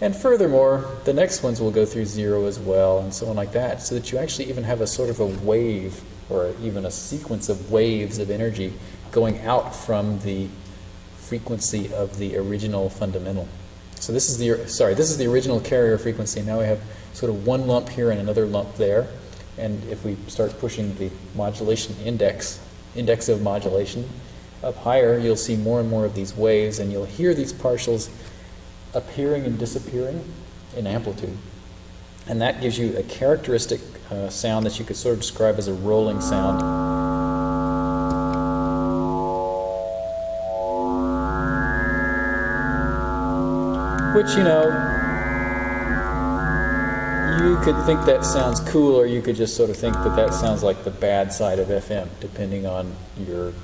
And furthermore, the next ones will go through zero as well, and so on like that, so that you actually even have a sort of a wave, or even a sequence of waves of energy going out from the frequency of the original fundamental. So this is the, sorry, this is the original carrier frequency. Now we have sort of one lump here and another lump there. And if we start pushing the modulation index, index of modulation, up higher, you'll see more and more of these waves, and you'll hear these partials appearing and disappearing in amplitude. And that gives you a characteristic uh, sound that you could sort of describe as a rolling sound. Which, you know, you could think that sounds cool, or you could just sort of think that that sounds like the bad side of FM, depending on your,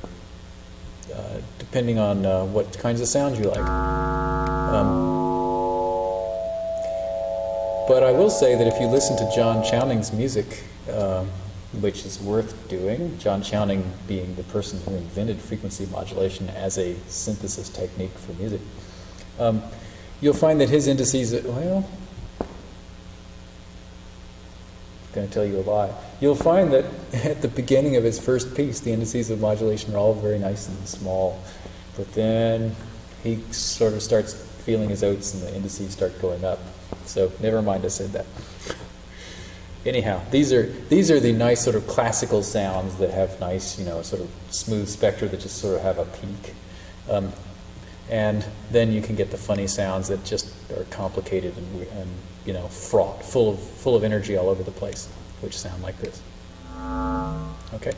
uh, depending on uh, what kinds of sounds you like. Um, but I will say that if you listen to John Chowning's music, um, which is worth doing, John Chowning being the person who invented frequency modulation as a synthesis technique for music, um, you'll find that his indices, well, I'm going to tell you a lie. You'll find that at the beginning of his first piece, the indices of modulation are all very nice and small. But then he sort of starts feeling his oats and the indices start going up. So never mind I said that. Anyhow, these are these are the nice sort of classical sounds that have nice, you know, sort of smooth spectra that just sort of have a peak. Um, and then you can get the funny sounds that just are complicated and, and you know fraught, full of full of energy all over the place, which sound like this. Okay,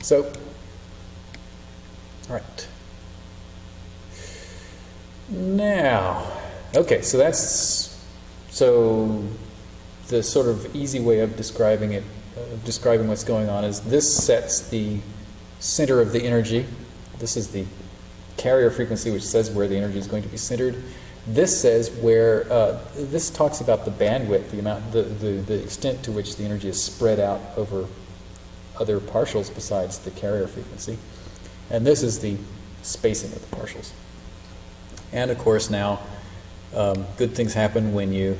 so all right. Now, okay, so that's so the sort of easy way of describing it, of describing what's going on is this sets the center of the energy. This is the carrier frequency, which says where the energy is going to be centered. This says where, uh, this talks about the bandwidth, the amount, the, the, the extent to which the energy is spread out over other partials besides the carrier frequency. And this is the spacing of the partials. And of course now, um, good things happen when you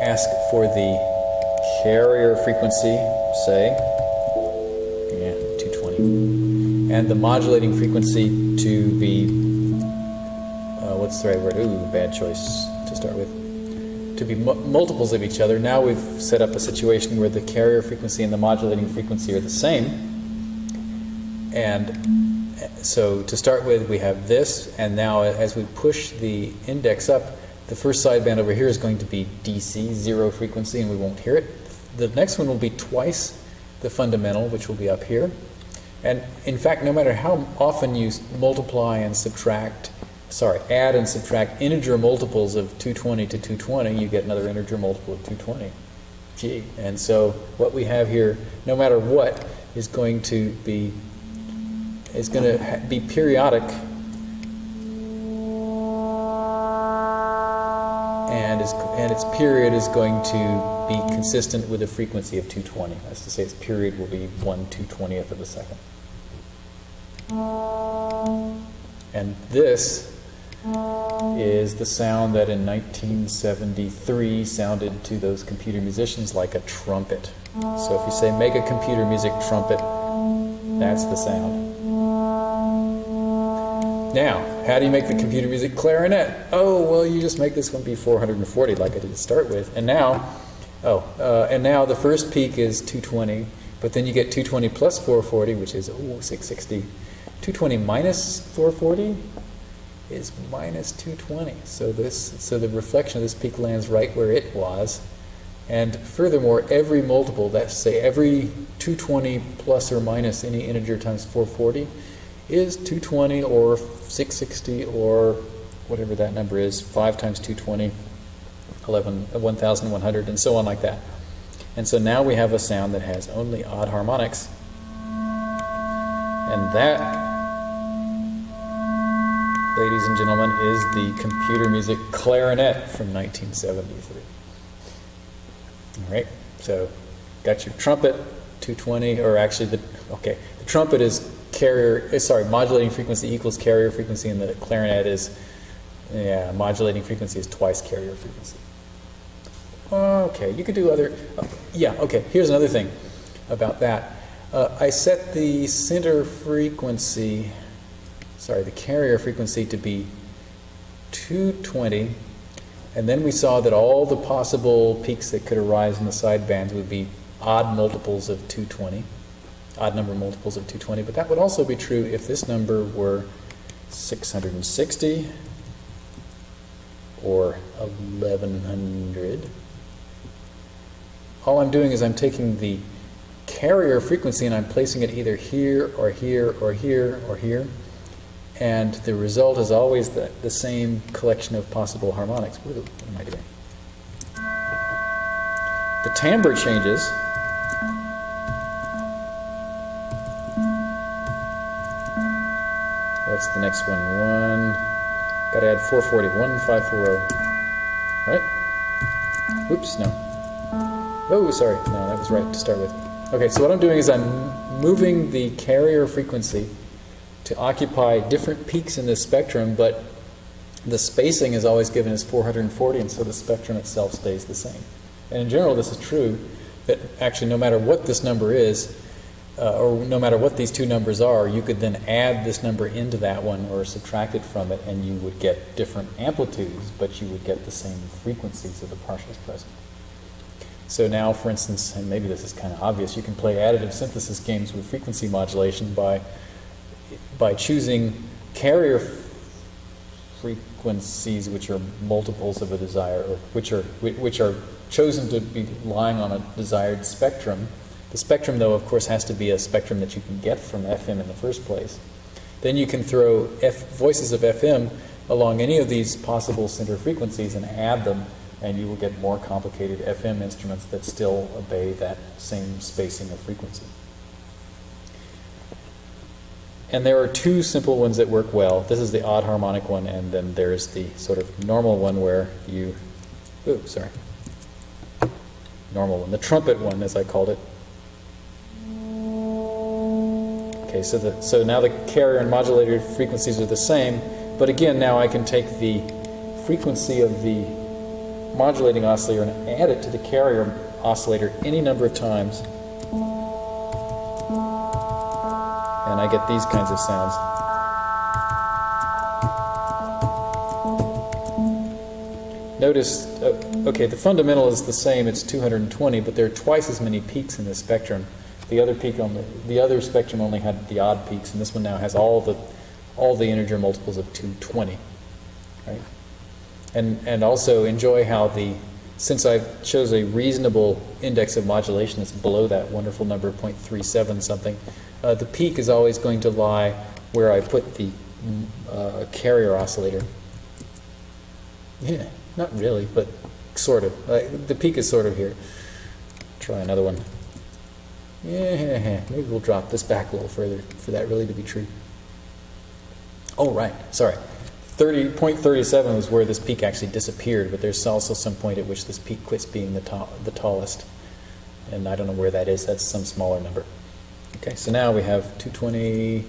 ask for the carrier frequency, say, yeah, 220, and the modulating frequency to be, uh, what's the right word? Ooh, bad choice to start with. To be multiples of each other. Now we've set up a situation where the carrier frequency and the modulating frequency are the same. And so to start with, we have this, and now as we push the index up, the first sideband over here is going to be DC, zero frequency, and we won't hear it. The next one will be twice the fundamental, which will be up here. And in fact, no matter how often you multiply and subtract, sorry, add and subtract integer multiples of 220 to 220, you get another integer multiple of 220. Gee. And so what we have here, no matter what, is going to be is going to be periodic and, is, and its period is going to be consistent with a frequency of 220. That's to say its period will be 1 220th of a second. And this is the sound that in 1973 sounded to those computer musicians like a trumpet. So if you say make a computer music trumpet, that's the sound. Now, how do you make the computer music clarinet? Oh, well, you just make this one be 440 like I did to start with. And now, oh, uh, and now the first peak is 220, but then you get 220 plus 440, which is, oh, 660. 220 minus 440 is minus 220. So this, so the reflection of this peak lands right where it was. And furthermore, every multiple, that's say every 220 plus or minus any integer times 440, is 220 or 660 or whatever that number is, 5 times 220, 11, 1100, and so on like that. And so now we have a sound that has only odd harmonics. And that, ladies and gentlemen, is the computer music clarinet from 1973. All right, so got your trumpet, 220, or actually the, okay, the trumpet is carrier, eh, sorry, modulating frequency equals carrier frequency, and the clarinet is, yeah, modulating frequency is twice carrier frequency. Okay, you could do other, uh, yeah, okay, here's another thing about that. Uh, I set the center frequency, sorry, the carrier frequency to be 220, and then we saw that all the possible peaks that could arise in the sidebands would be odd multiples of 220 odd number multiples of 220, but that would also be true if this number were 660 or 1100. All I'm doing is I'm taking the carrier frequency and I'm placing it either here or here or here or here. And the result is always the, the same collection of possible harmonics. What am I doing? The timbre changes. What's the next one? One. Gotta add 440. 1540. Right? Oops, no. Oh, sorry. No, that was right to start with. Okay, so what I'm doing is I'm moving the carrier frequency to occupy different peaks in this spectrum, but the spacing is always given as 440, and so the spectrum itself stays the same. And in general, this is true that actually, no matter what this number is, uh, or no matter what these two numbers are, you could then add this number into that one or subtract it from it, and you would get different amplitudes, but you would get the same frequencies of the partials present. So now, for instance, and maybe this is kind of obvious, you can play additive synthesis games with frequency modulation by, by choosing carrier frequencies which are multiples of a desire, or which are, which are chosen to be lying on a desired spectrum. The spectrum, though, of course, has to be a spectrum that you can get from FM in the first place. Then you can throw F voices of FM along any of these possible center frequencies and add them and you will get more complicated FM instruments that still obey that same spacing of frequency. And there are two simple ones that work well. This is the odd harmonic one, and then there's the sort of normal one where you, ooh, sorry, normal one, the trumpet one, as I called it. Okay, so the, so now the carrier and modulator frequencies are the same, but again, now I can take the frequency of the modulating oscillator and add it to the carrier oscillator any number of times. And I get these kinds of sounds. Notice, uh, okay, the fundamental is the same, it's 220, but there are twice as many peaks in this spectrum. The other peak on the, the other spectrum only had the odd peaks, and this one now has all the all the integer multiples of 220. Right? And, and also enjoy how the, since I chose a reasonable index of modulation that's below that wonderful number 0.37 something, uh, the peak is always going to lie where I put the uh, carrier oscillator. Yeah, not really, but sort of. Uh, the peak is sort of here. Try another one. Yeah, maybe we'll drop this back a little further for that really to be true. Oh, right, sorry. 30.37 was where this peak actually disappeared, but there's also some point at which this peak quits being the, ta the tallest. And I don't know where that is. That's some smaller number. Okay, so now we have 220,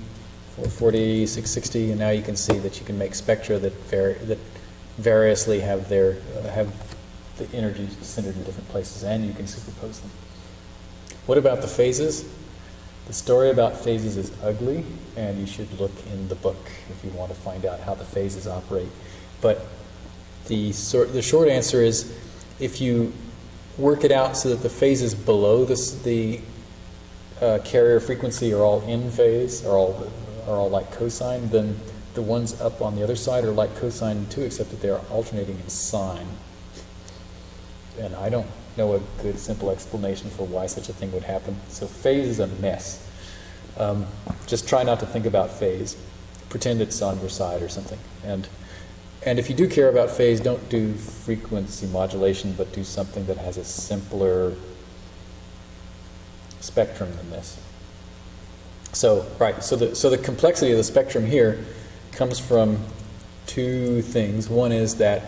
440, 660, and now you can see that you can make spectra that, vari that variously have their uh, have the energy centered in different places, and you can superpose them. What about the phases? The story about phases is ugly, and you should look in the book if you want to find out how the phases operate. But the, sort, the short answer is if you work it out so that the phases below this, the uh, carrier frequency are all in phase, are all, are all like cosine, then the ones up on the other side are like cosine too, except that they are alternating in sign. And I don't know a good simple explanation for why such a thing would happen. So phase is a mess. Um, just try not to think about phase. Pretend it's on your side or something. And, and if you do care about phase, don't do frequency modulation, but do something that has a simpler spectrum than this. So, right, so the, so the complexity of the spectrum here comes from two things. One is that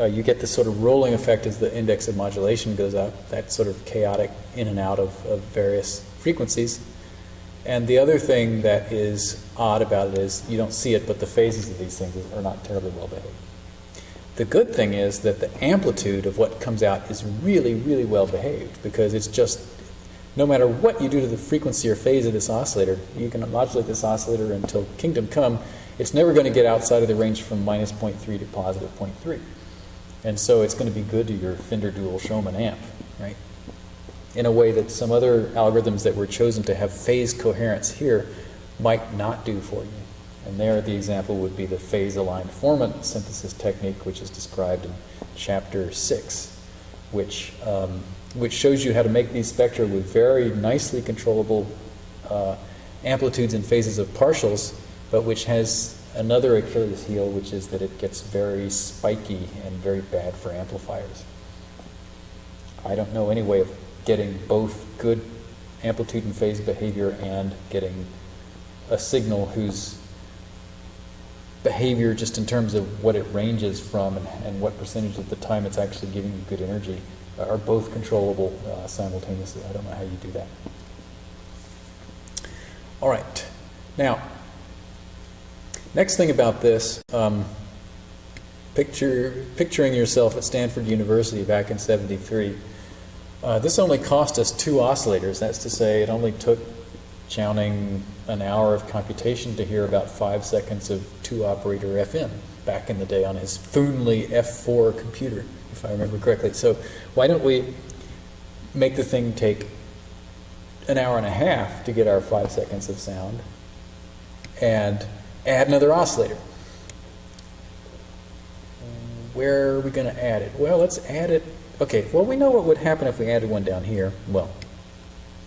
uh, you get this sort of rolling effect as the index of modulation goes up, that sort of chaotic in and out of, of various frequencies. And the other thing that is odd about it is you don't see it, but the phases of these things are not terribly well behaved. The good thing is that the amplitude of what comes out is really, really well behaved because it's just, no matter what you do to the frequency or phase of this oscillator, you can modulate this oscillator until kingdom come, it's never going to get outside of the range from minus 0.3 to positive 0.3. And so it's going to be good to your Fender Dual Showman amp, right? In a way that some other algorithms that were chosen to have phase coherence here might not do for you. And there the example would be the phase aligned formant synthesis technique, which is described in chapter six, which, um, which shows you how to make these spectra with very nicely controllable uh, amplitudes and phases of partials, but which has another Achilles heel, which is that it gets very spiky and very bad for amplifiers. I don't know any way of getting both good amplitude and phase behavior and getting a signal whose behavior, just in terms of what it ranges from and, and what percentage of the time it's actually giving you good energy, are both controllable uh, simultaneously. I don't know how you do that. All right. Now, next thing about this, um, picture, picturing yourself at Stanford University back in 73. Uh, this only cost us two oscillators. That's to say, it only took Chowning an hour of computation to hear about five seconds of two operator FM back in the day on his Foonly F4 computer, if I remember correctly. So, why don't we make the thing take an hour and a half to get our five seconds of sound and add another oscillator? Where are we going to add it? Well, let's add it Okay, well, we know what would happen if we added one down here. Well,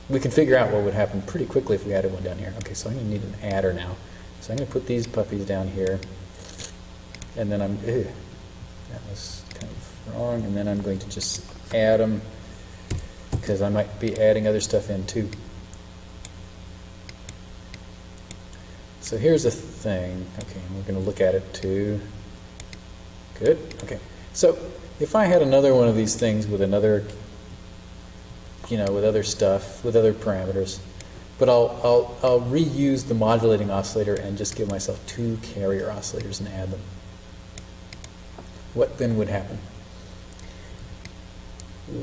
we can figure out what would happen pretty quickly if we added one down here. Okay, so I'm going to need an adder now. So I'm going to put these puppies down here. And then I'm, ew, that was kind of wrong. And then I'm going to just add them because I might be adding other stuff in too. So here's a thing. Okay, we're going to look at it too. Good. Okay. So if I had another one of these things with another, you know, with other stuff, with other parameters, but I'll, I'll, I'll reuse the modulating oscillator and just give myself two carrier oscillators and add them. What then would happen?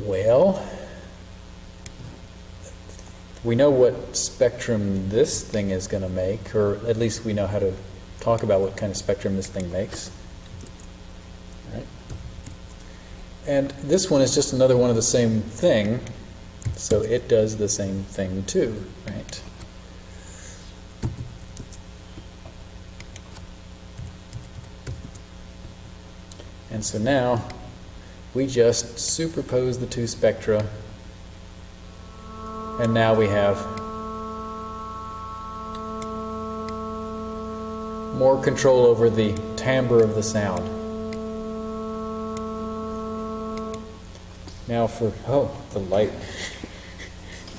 Well, we know what spectrum this thing is going to make, or at least we know how to talk about what kind of spectrum this thing makes. And this one is just another one of the same thing, so it does the same thing too, right? And so now we just superpose the two spectra, and now we have more control over the timbre of the sound. Now for, oh, the light.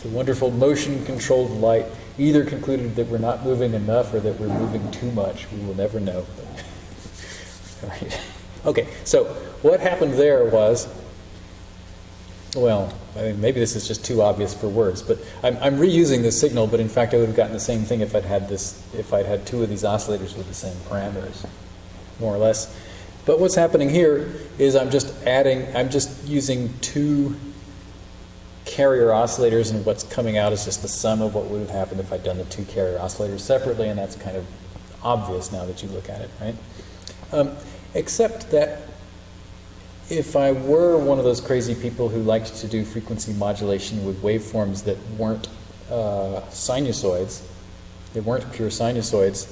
the wonderful motion controlled light either concluded that we're not moving enough or that we're moving too much. We will never know. All right. Okay, so what happened there was, well, I mean, maybe this is just too obvious for words, but I'm, I'm reusing the signal, but in fact I would have gotten the same thing if I'd had this, if I'd had two of these oscillators with the same parameters, more or less. But what's happening here is I'm just adding, I'm just using two carrier oscillators and what's coming out is just the sum of what would have happened if I'd done the two carrier oscillators separately and that's kind of obvious now that you look at it, right? Um, except that if I were one of those crazy people who liked to do frequency modulation with waveforms that weren't uh, sinusoids, they weren't pure sinusoids,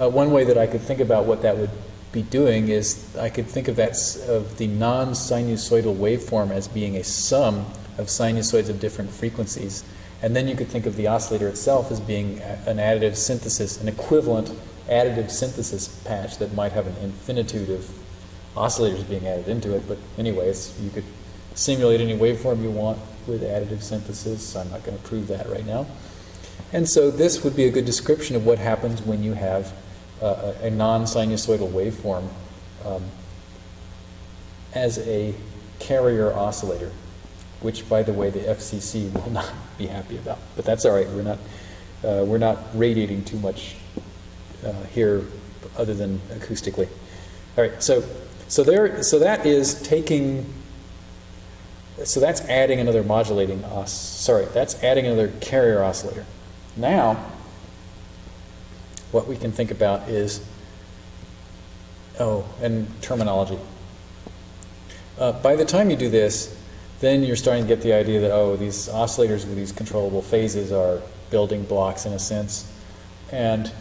uh, one way that I could think about what that would be doing is I could think of that of the non-sinusoidal waveform as being a sum of sinusoids of different frequencies. And then you could think of the oscillator itself as being an additive synthesis, an equivalent additive synthesis patch that might have an infinitude of oscillators being added into it. But anyways, you could simulate any waveform you want with additive synthesis. I'm not going to prove that right now. And so this would be a good description of what happens when you have uh, a non-sinusoidal waveform um, as a carrier oscillator, which, by the way, the FCC will not be happy about. But that's all right. We're not uh, we're not radiating too much uh, here, other than acoustically. All right. So so there. So that is taking. So that's adding another modulating os. Sorry, that's adding another carrier oscillator. Now what we can think about is, oh, and terminology. Uh, by the time you do this, then you're starting to get the idea that, oh, these oscillators with these controllable phases are building blocks in a sense. And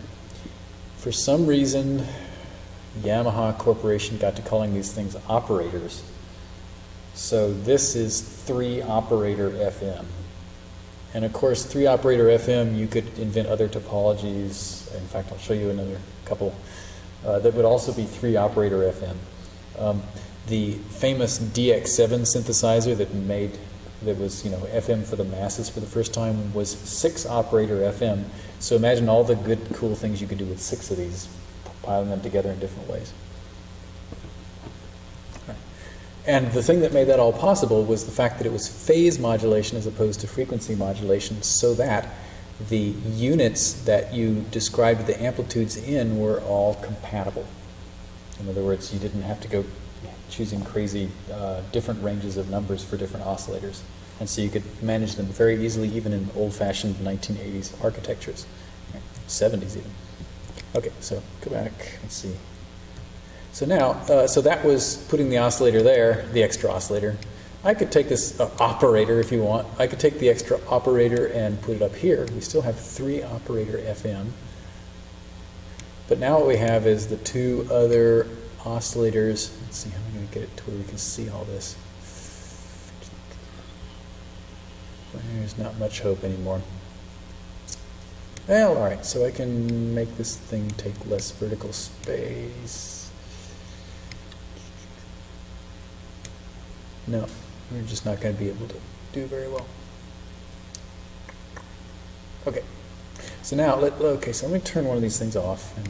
for some reason, Yamaha Corporation got to calling these things operators. So this is three operator FM. And of course, three operator FM, you could invent other topologies. In fact, I'll show you another couple uh, that would also be three operator FM. Um, the famous DX7 synthesizer that made that was, you know, FM for the masses for the first time was six operator FM. So imagine all the good, cool things you could do with six of these, piling them together in different ways. And the thing that made that all possible was the fact that it was phase modulation as opposed to frequency modulation, so that the units that you described the amplitudes in were all compatible. In other words, you didn't have to go choosing crazy uh, different ranges of numbers for different oscillators. And so you could manage them very easily, even in old-fashioned 1980s architectures, 70s even. Okay, so go back, let's see. So now, uh, so that was putting the oscillator there, the extra oscillator. I could take this uh, operator if you want. I could take the extra operator and put it up here. We still have three operator FM. But now what we have is the two other oscillators. Let's see how I'm going to get it to where we can see all this. There's not much hope anymore. Well, all right, so I can make this thing take less vertical space. No, we're just not going to be able to do very well. Okay, so now, let, okay, so let me turn one of these things off and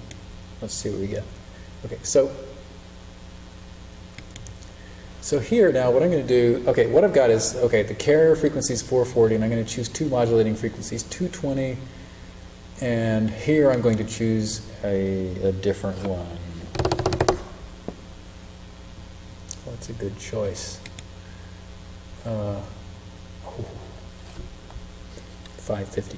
let's see what we get. Okay, so so here now what I'm going to do, okay, what I've got is, okay, the carrier frequency is 440 and I'm going to choose two modulating frequencies, 220 and here I'm going to choose a, a different one. What's a good choice? Uh, 550.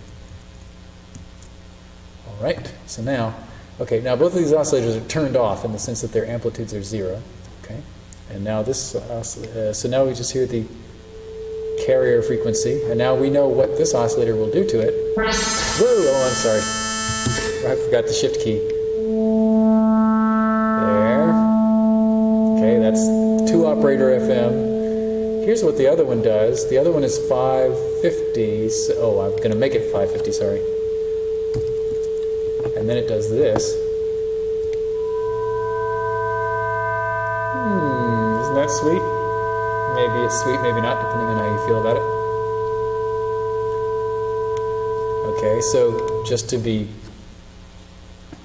All right, so now, okay, now both of these oscillators are turned off in the sense that their amplitudes are zero, okay? And now this, uh, so now we just hear the carrier frequency, and now we know what this oscillator will do to it. Whoa, oh, I'm sorry. I forgot the shift key. There. Okay, that's two operator FM. Here's what the other one does. The other one is 550. So, oh, I'm going to make it 550, sorry. And then it does this. Hmm, isn't that sweet? Maybe it's sweet, maybe not, depending on how you feel about it. Okay, so just to be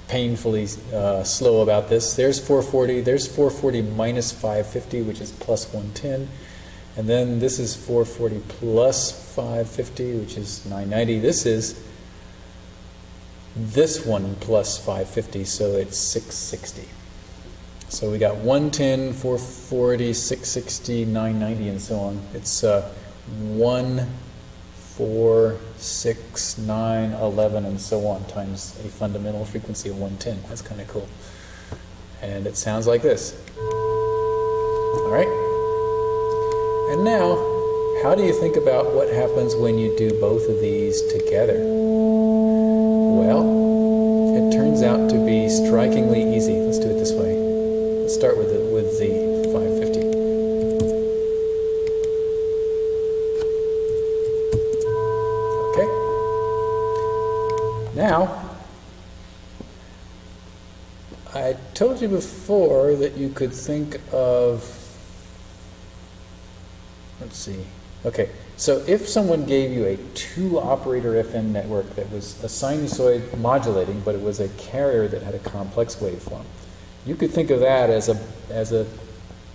painfully uh, slow about this, there's 440, there's 440 minus 550, which is plus 110. And then this is 440 plus 550, which is 990. This is this one plus 550, so it's 660. So we got 110, 440, 660, 990, and so on. It's uh, 1, 4, 6, 9, 11, and so on, times a fundamental frequency of 110. That's kind of cool. And it sounds like this. All right? And now, how do you think about what happens when you do both of these together? Well, it turns out to be strikingly easy. Let's do it this way. Start with the, with the 550. Okay. Now, I told you before that you could think of Let's see. Okay, so if someone gave you a two-operator FM network that was a sinusoid modulating, but it was a carrier that had a complex waveform, you could think of that as a as a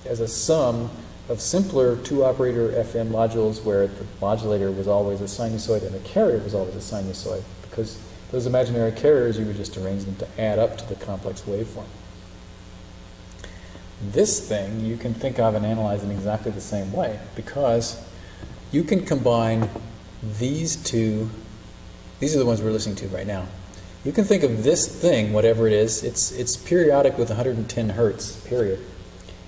as a sum of simpler two-operator FM modules where the modulator was always a sinusoid and the carrier was always a sinusoid, because those imaginary carriers you would just arrange them to add up to the complex waveform. This thing you can think of and analyze in exactly the same way because you can combine these two, these are the ones we're listening to right now. You can think of this thing, whatever it is, it's, it's periodic with 110 hertz, period.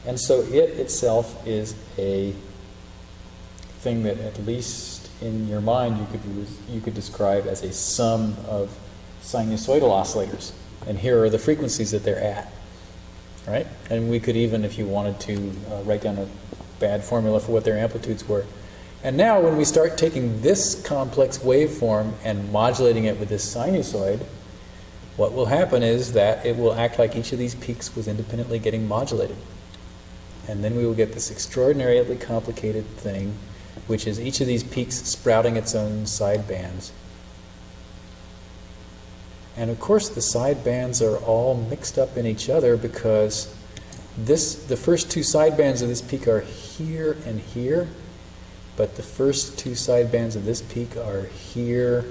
And so it itself is a thing that at least in your mind you could, you could describe as a sum of sinusoidal oscillators. And here are the frequencies that they're at right? And we could even, if you wanted to, uh, write down a bad formula for what their amplitudes were. And now when we start taking this complex waveform and modulating it with this sinusoid, what will happen is that it will act like each of these peaks was independently getting modulated. And then we will get this extraordinarily complicated thing which is each of these peaks sprouting its own side bands. And of course, the side bands are all mixed up in each other because this, the first two side bands of this peak are here and here, but the first two side bands of this peak are here,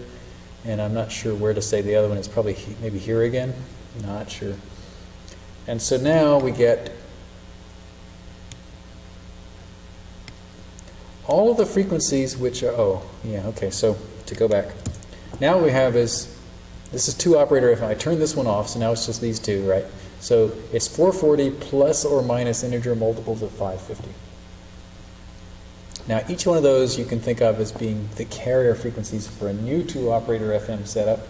and I'm not sure where to say the other one. It's probably he, maybe here again. Not sure. And so now we get all of the frequencies which are, oh, yeah, okay, so to go back. Now what we have is, this is two operator if I turn this one off, so now it's just these two, right? So it's 440 plus or minus integer multiples of 550. Now each one of those you can think of as being the carrier frequencies for a new two operator FM setup.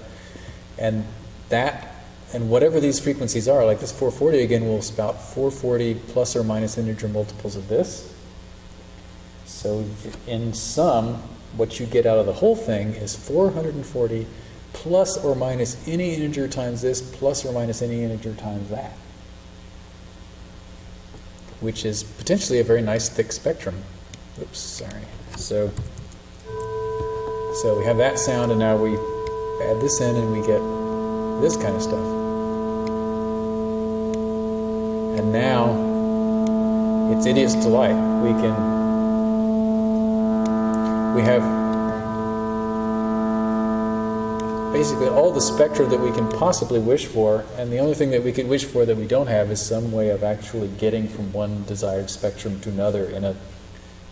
And that, and whatever these frequencies are, like this 440 again will spout 440 plus or minus integer multiples of this. So in sum, what you get out of the whole thing is 440 plus or minus any integer times this plus or minus any integer times that, which is potentially a very nice thick spectrum. Oops, sorry. So, so we have that sound, and now we add this in, and we get this kind of stuff. And now it's idiot's delight. We can we have basically all the spectra that we can possibly wish for, and the only thing that we could wish for that we don't have is some way of actually getting from one desired spectrum to another in a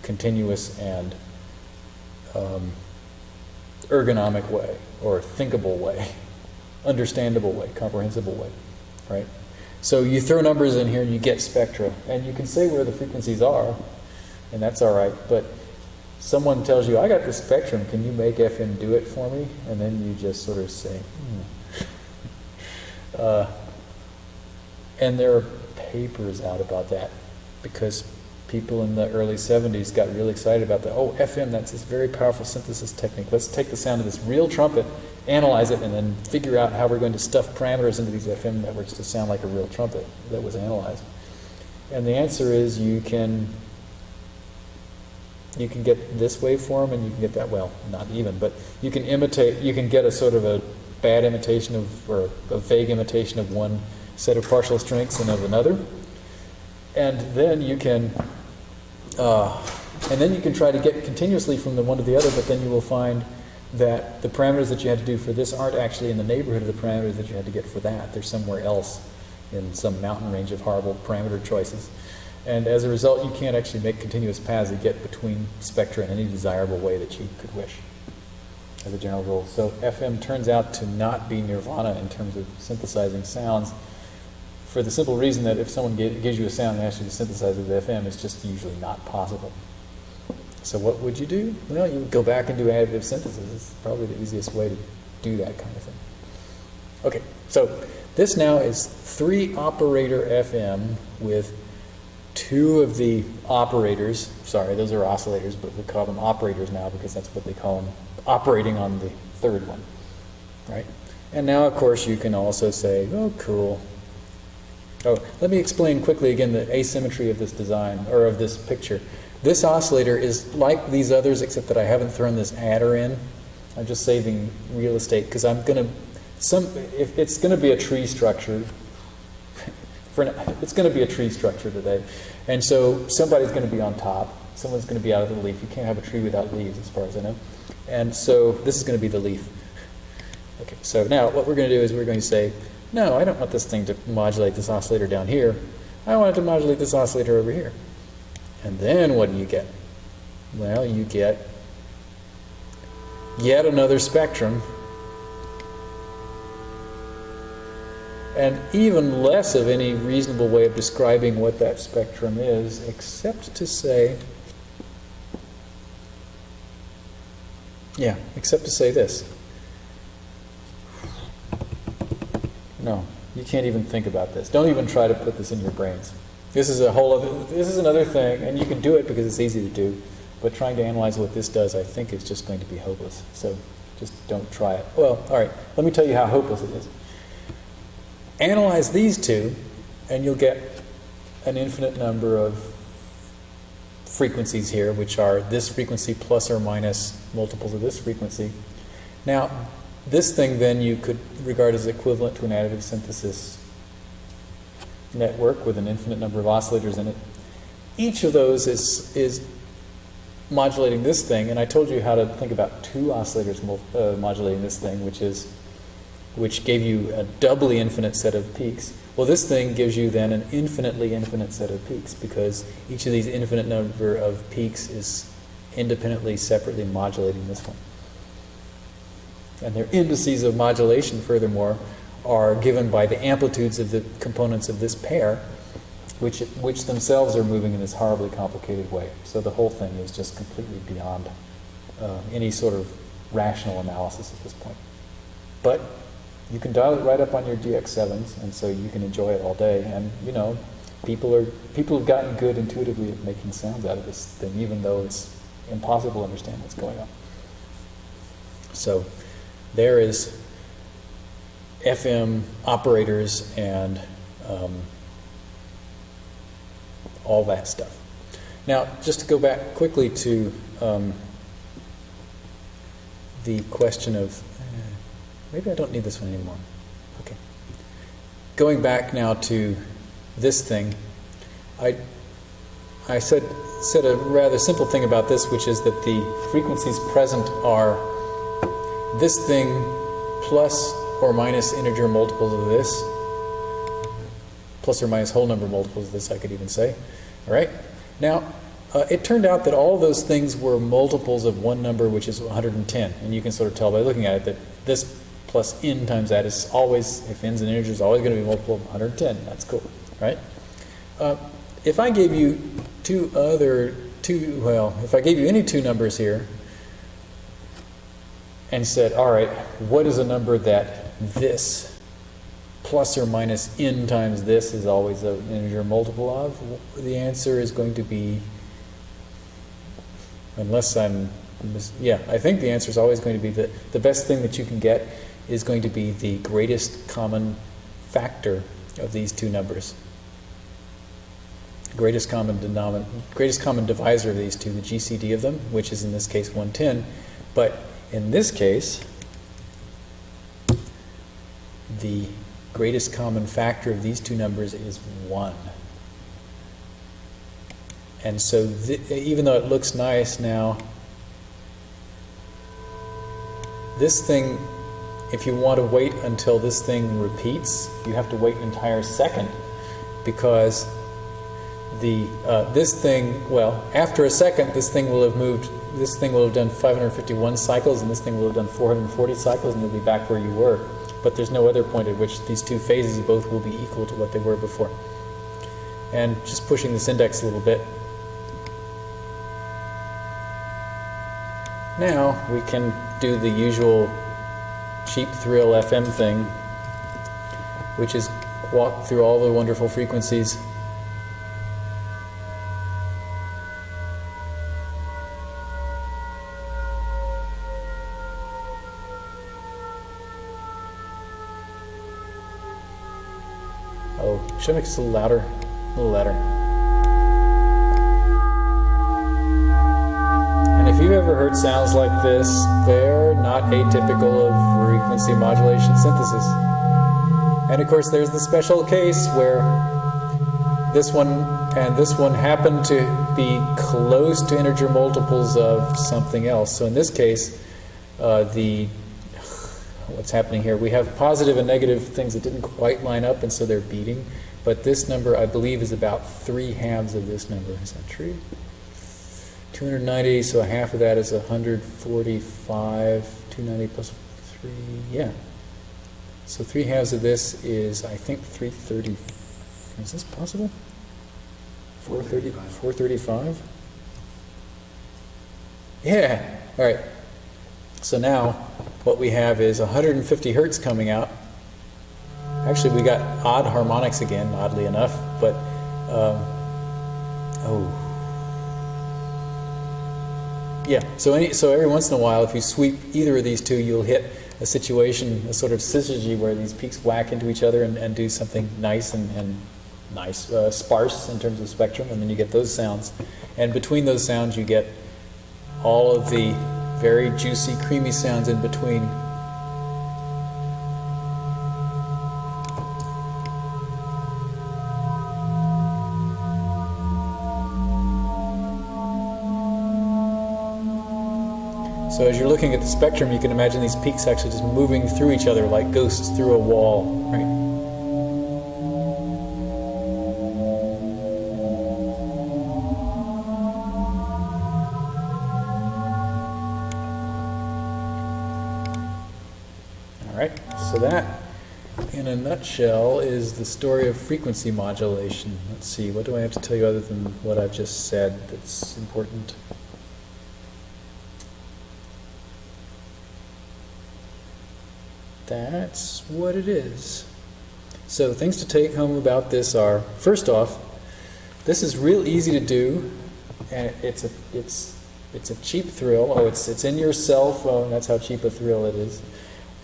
continuous and um, ergonomic way, or thinkable way, understandable way, comprehensible way, right? So you throw numbers in here and you get spectra, and you can say where the frequencies are, and that's all right, but someone tells you, I got the spectrum, can you make FM do it for me? And then you just sort of say, hmm. uh, and there are papers out about that because people in the early 70s got really excited about that. Oh, FM, that's this very powerful synthesis technique. Let's take the sound of this real trumpet, analyze it, and then figure out how we're going to stuff parameters into these FM networks to sound like a real trumpet that was analyzed. And the answer is you can you can get this waveform and you can get that, well, not even, but you can imitate, you can get a sort of a bad imitation of, or a vague imitation of one set of partial strengths and of another. And then you can, uh, and then you can try to get continuously from the one to the other, but then you will find that the parameters that you had to do for this aren't actually in the neighborhood of the parameters that you had to get for that. They're somewhere else in some mountain range of horrible parameter choices. And as a result, you can't actually make continuous paths that get between spectra in any desirable way that you could wish, as a general rule. So FM turns out to not be nirvana in terms of synthesizing sounds for the simple reason that if someone gives you a sound and asks you to synthesize it with FM, it's just usually not possible. So what would you do? Well, you would go back and do additive synthesis. It's probably the easiest way to do that kind of thing. Okay, so this now is three operator FM with two of the operators, sorry, those are oscillators, but we call them operators now because that's what they call them, operating on the third one, right? And now, of course, you can also say, oh, cool. Oh, let me explain quickly again the asymmetry of this design, or of this picture. This oscillator is like these others, except that I haven't thrown this adder in. I'm just saving real estate because I'm going to, some, if it's going to be a tree structure, for it's going to be a tree structure today. And so somebody's going to be on top. Someone's going to be out of the leaf. You can't have a tree without leaves, as far as I know. And so this is going to be the leaf. Okay, so now what we're going to do is we're going to say, no, I don't want this thing to modulate this oscillator down here. I want it to modulate this oscillator over here. And then what do you get? Well, you get yet another spectrum and even less of any reasonable way of describing what that spectrum is, except to say, yeah, except to say this. No, you can't even think about this. Don't even try to put this in your brains. This is a whole other, this is another thing, and you can do it because it's easy to do, but trying to analyze what this does, I think, is just going to be hopeless. So just don't try it. Well, all right, let me tell you how hopeless it is. Analyze these two, and you'll get an infinite number of frequencies here, which are this frequency plus or minus multiples of this frequency. Now, this thing then you could regard as equivalent to an additive synthesis network with an infinite number of oscillators in it. Each of those is, is modulating this thing, and I told you how to think about two oscillators uh, modulating this thing, which is which gave you a doubly infinite set of peaks. Well, this thing gives you then an infinitely infinite set of peaks because each of these infinite number of peaks is independently, separately modulating this one. And their indices of modulation, furthermore, are given by the amplitudes of the components of this pair, which, which themselves are moving in this horribly complicated way. So the whole thing is just completely beyond uh, any sort of rational analysis at this point. But you can dial it right up on your DX7s, and so you can enjoy it all day. And you know, people are people have gotten good intuitively at making sounds out of this thing, even though it's impossible to understand what's going on. So there is FM operators and um, all that stuff. Now, just to go back quickly to um, the question of Maybe I don't need this one anymore. Okay. Going back now to this thing, I, I said, said a rather simple thing about this, which is that the frequencies present are this thing plus or minus integer multiples of this, plus or minus whole number multiples of this, I could even say. All right? Now, uh, it turned out that all those things were multiples of one number, which is 110. And you can sort of tell by looking at it that this plus n times that is always, if n's an integer, is always going to be multiple of 110. That's cool, right? Uh, if I gave you two other, two, well, if I gave you any two numbers here and said, all right, what is a number that this plus or minus n times this is always an integer multiple of? The answer is going to be, unless I'm, yeah, I think the answer is always going to be the, the best thing that you can get is going to be the greatest common factor of these two numbers. Greatest common greatest common divisor of these two, the GCD of them, which is in this case 110. But in this case, the greatest common factor of these two numbers is 1. And so even though it looks nice now, this thing if you want to wait until this thing repeats, you have to wait an entire second because the uh, this thing, well, after a second, this thing will have moved, this thing will have done 551 cycles and this thing will have done 440 cycles and you'll be back where you were. But there's no other point at which these two phases both will be equal to what they were before. And just pushing this index a little bit, now we can do the usual cheap thrill FM thing, which is walk through all the wonderful frequencies. Should I make this a little louder? A little louder. And if you've ever heard sounds like this, they're not atypical of frequency modulation synthesis. And of course, there's the special case where this one and this one happen to be close to integer multiples of something else. So in this case, uh, the what's happening here? We have positive and negative things that didn't quite line up, and so they're beating. But this number, I believe, is about three halves of this number. Is that true? 290, so half of that is 145, 290 plus 3, yeah. So 3 halves of this is, I think, 330. Is this possible? 430, 435? Yeah, all right. So now what we have is 150 hertz coming out. Actually, we got odd harmonics again, oddly enough, but, um, oh, yeah, so, any, so every once in a while, if you sweep either of these two, you'll hit a situation, a sort of syzygy where these peaks whack into each other and, and do something nice and, and nice, uh, sparse in terms of spectrum, and then you get those sounds. And between those sounds, you get all of the very juicy, creamy sounds in between. So as you're looking at the spectrum, you can imagine these peaks actually just moving through each other like ghosts through a wall, right? So that, in a nutshell, is the story of frequency modulation. Let's see, what do I have to tell you other than what I've just said that's important? That's what it is. So things to take home about this are, first off, this is real easy to do, and it's a it's it's a cheap thrill. Oh, it's it's in your cell phone. That's how cheap a thrill it is.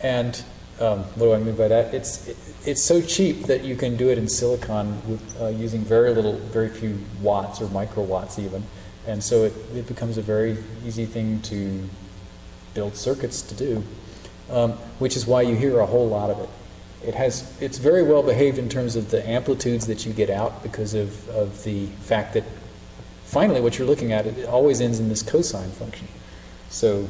And um, what do I mean by that? It's it, it's so cheap that you can do it in silicon with uh, using very little, very few watts or microwatts even, and so it, it becomes a very easy thing to build circuits to do um, which is why you hear a whole lot of it. It has, it's very well behaved in terms of the amplitudes that you get out because of, of the fact that finally what you're looking at, it always ends in this cosine function. So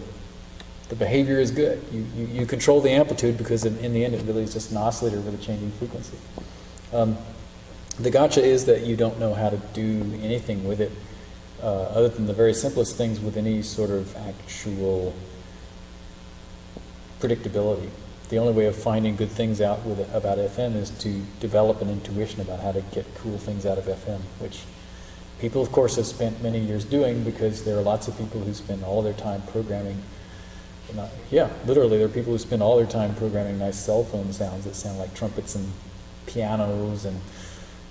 the behavior is good. You, you, you control the amplitude because in, in, the end it really is just an oscillator with a changing frequency. Um, the gotcha is that you don't know how to do anything with it uh, other than the very simplest things with any sort of actual predictability. The only way of finding good things out with about FM is to develop an intuition about how to get cool things out of FM, which people, of course, have spent many years doing because there are lots of people who spend all their time programming. Not, yeah, literally, there are people who spend all their time programming nice cell phone sounds that sound like trumpets and pianos and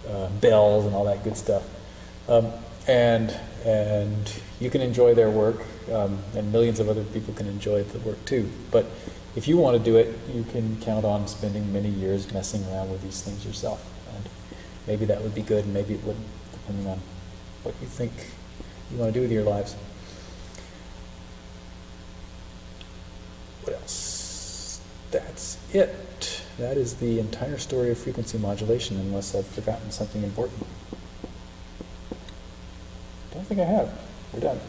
uh, bells and all that good stuff. Um, and and you can enjoy their work, um, and millions of other people can enjoy the work too. But if you want to do it, you can count on spending many years messing around with these things yourself. And maybe that would be good, and maybe it wouldn't, depending on what you think you want to do with your lives. What else? That's it. That is the entire story of frequency modulation, unless I've forgotten something important. I Don't think I have. We're done.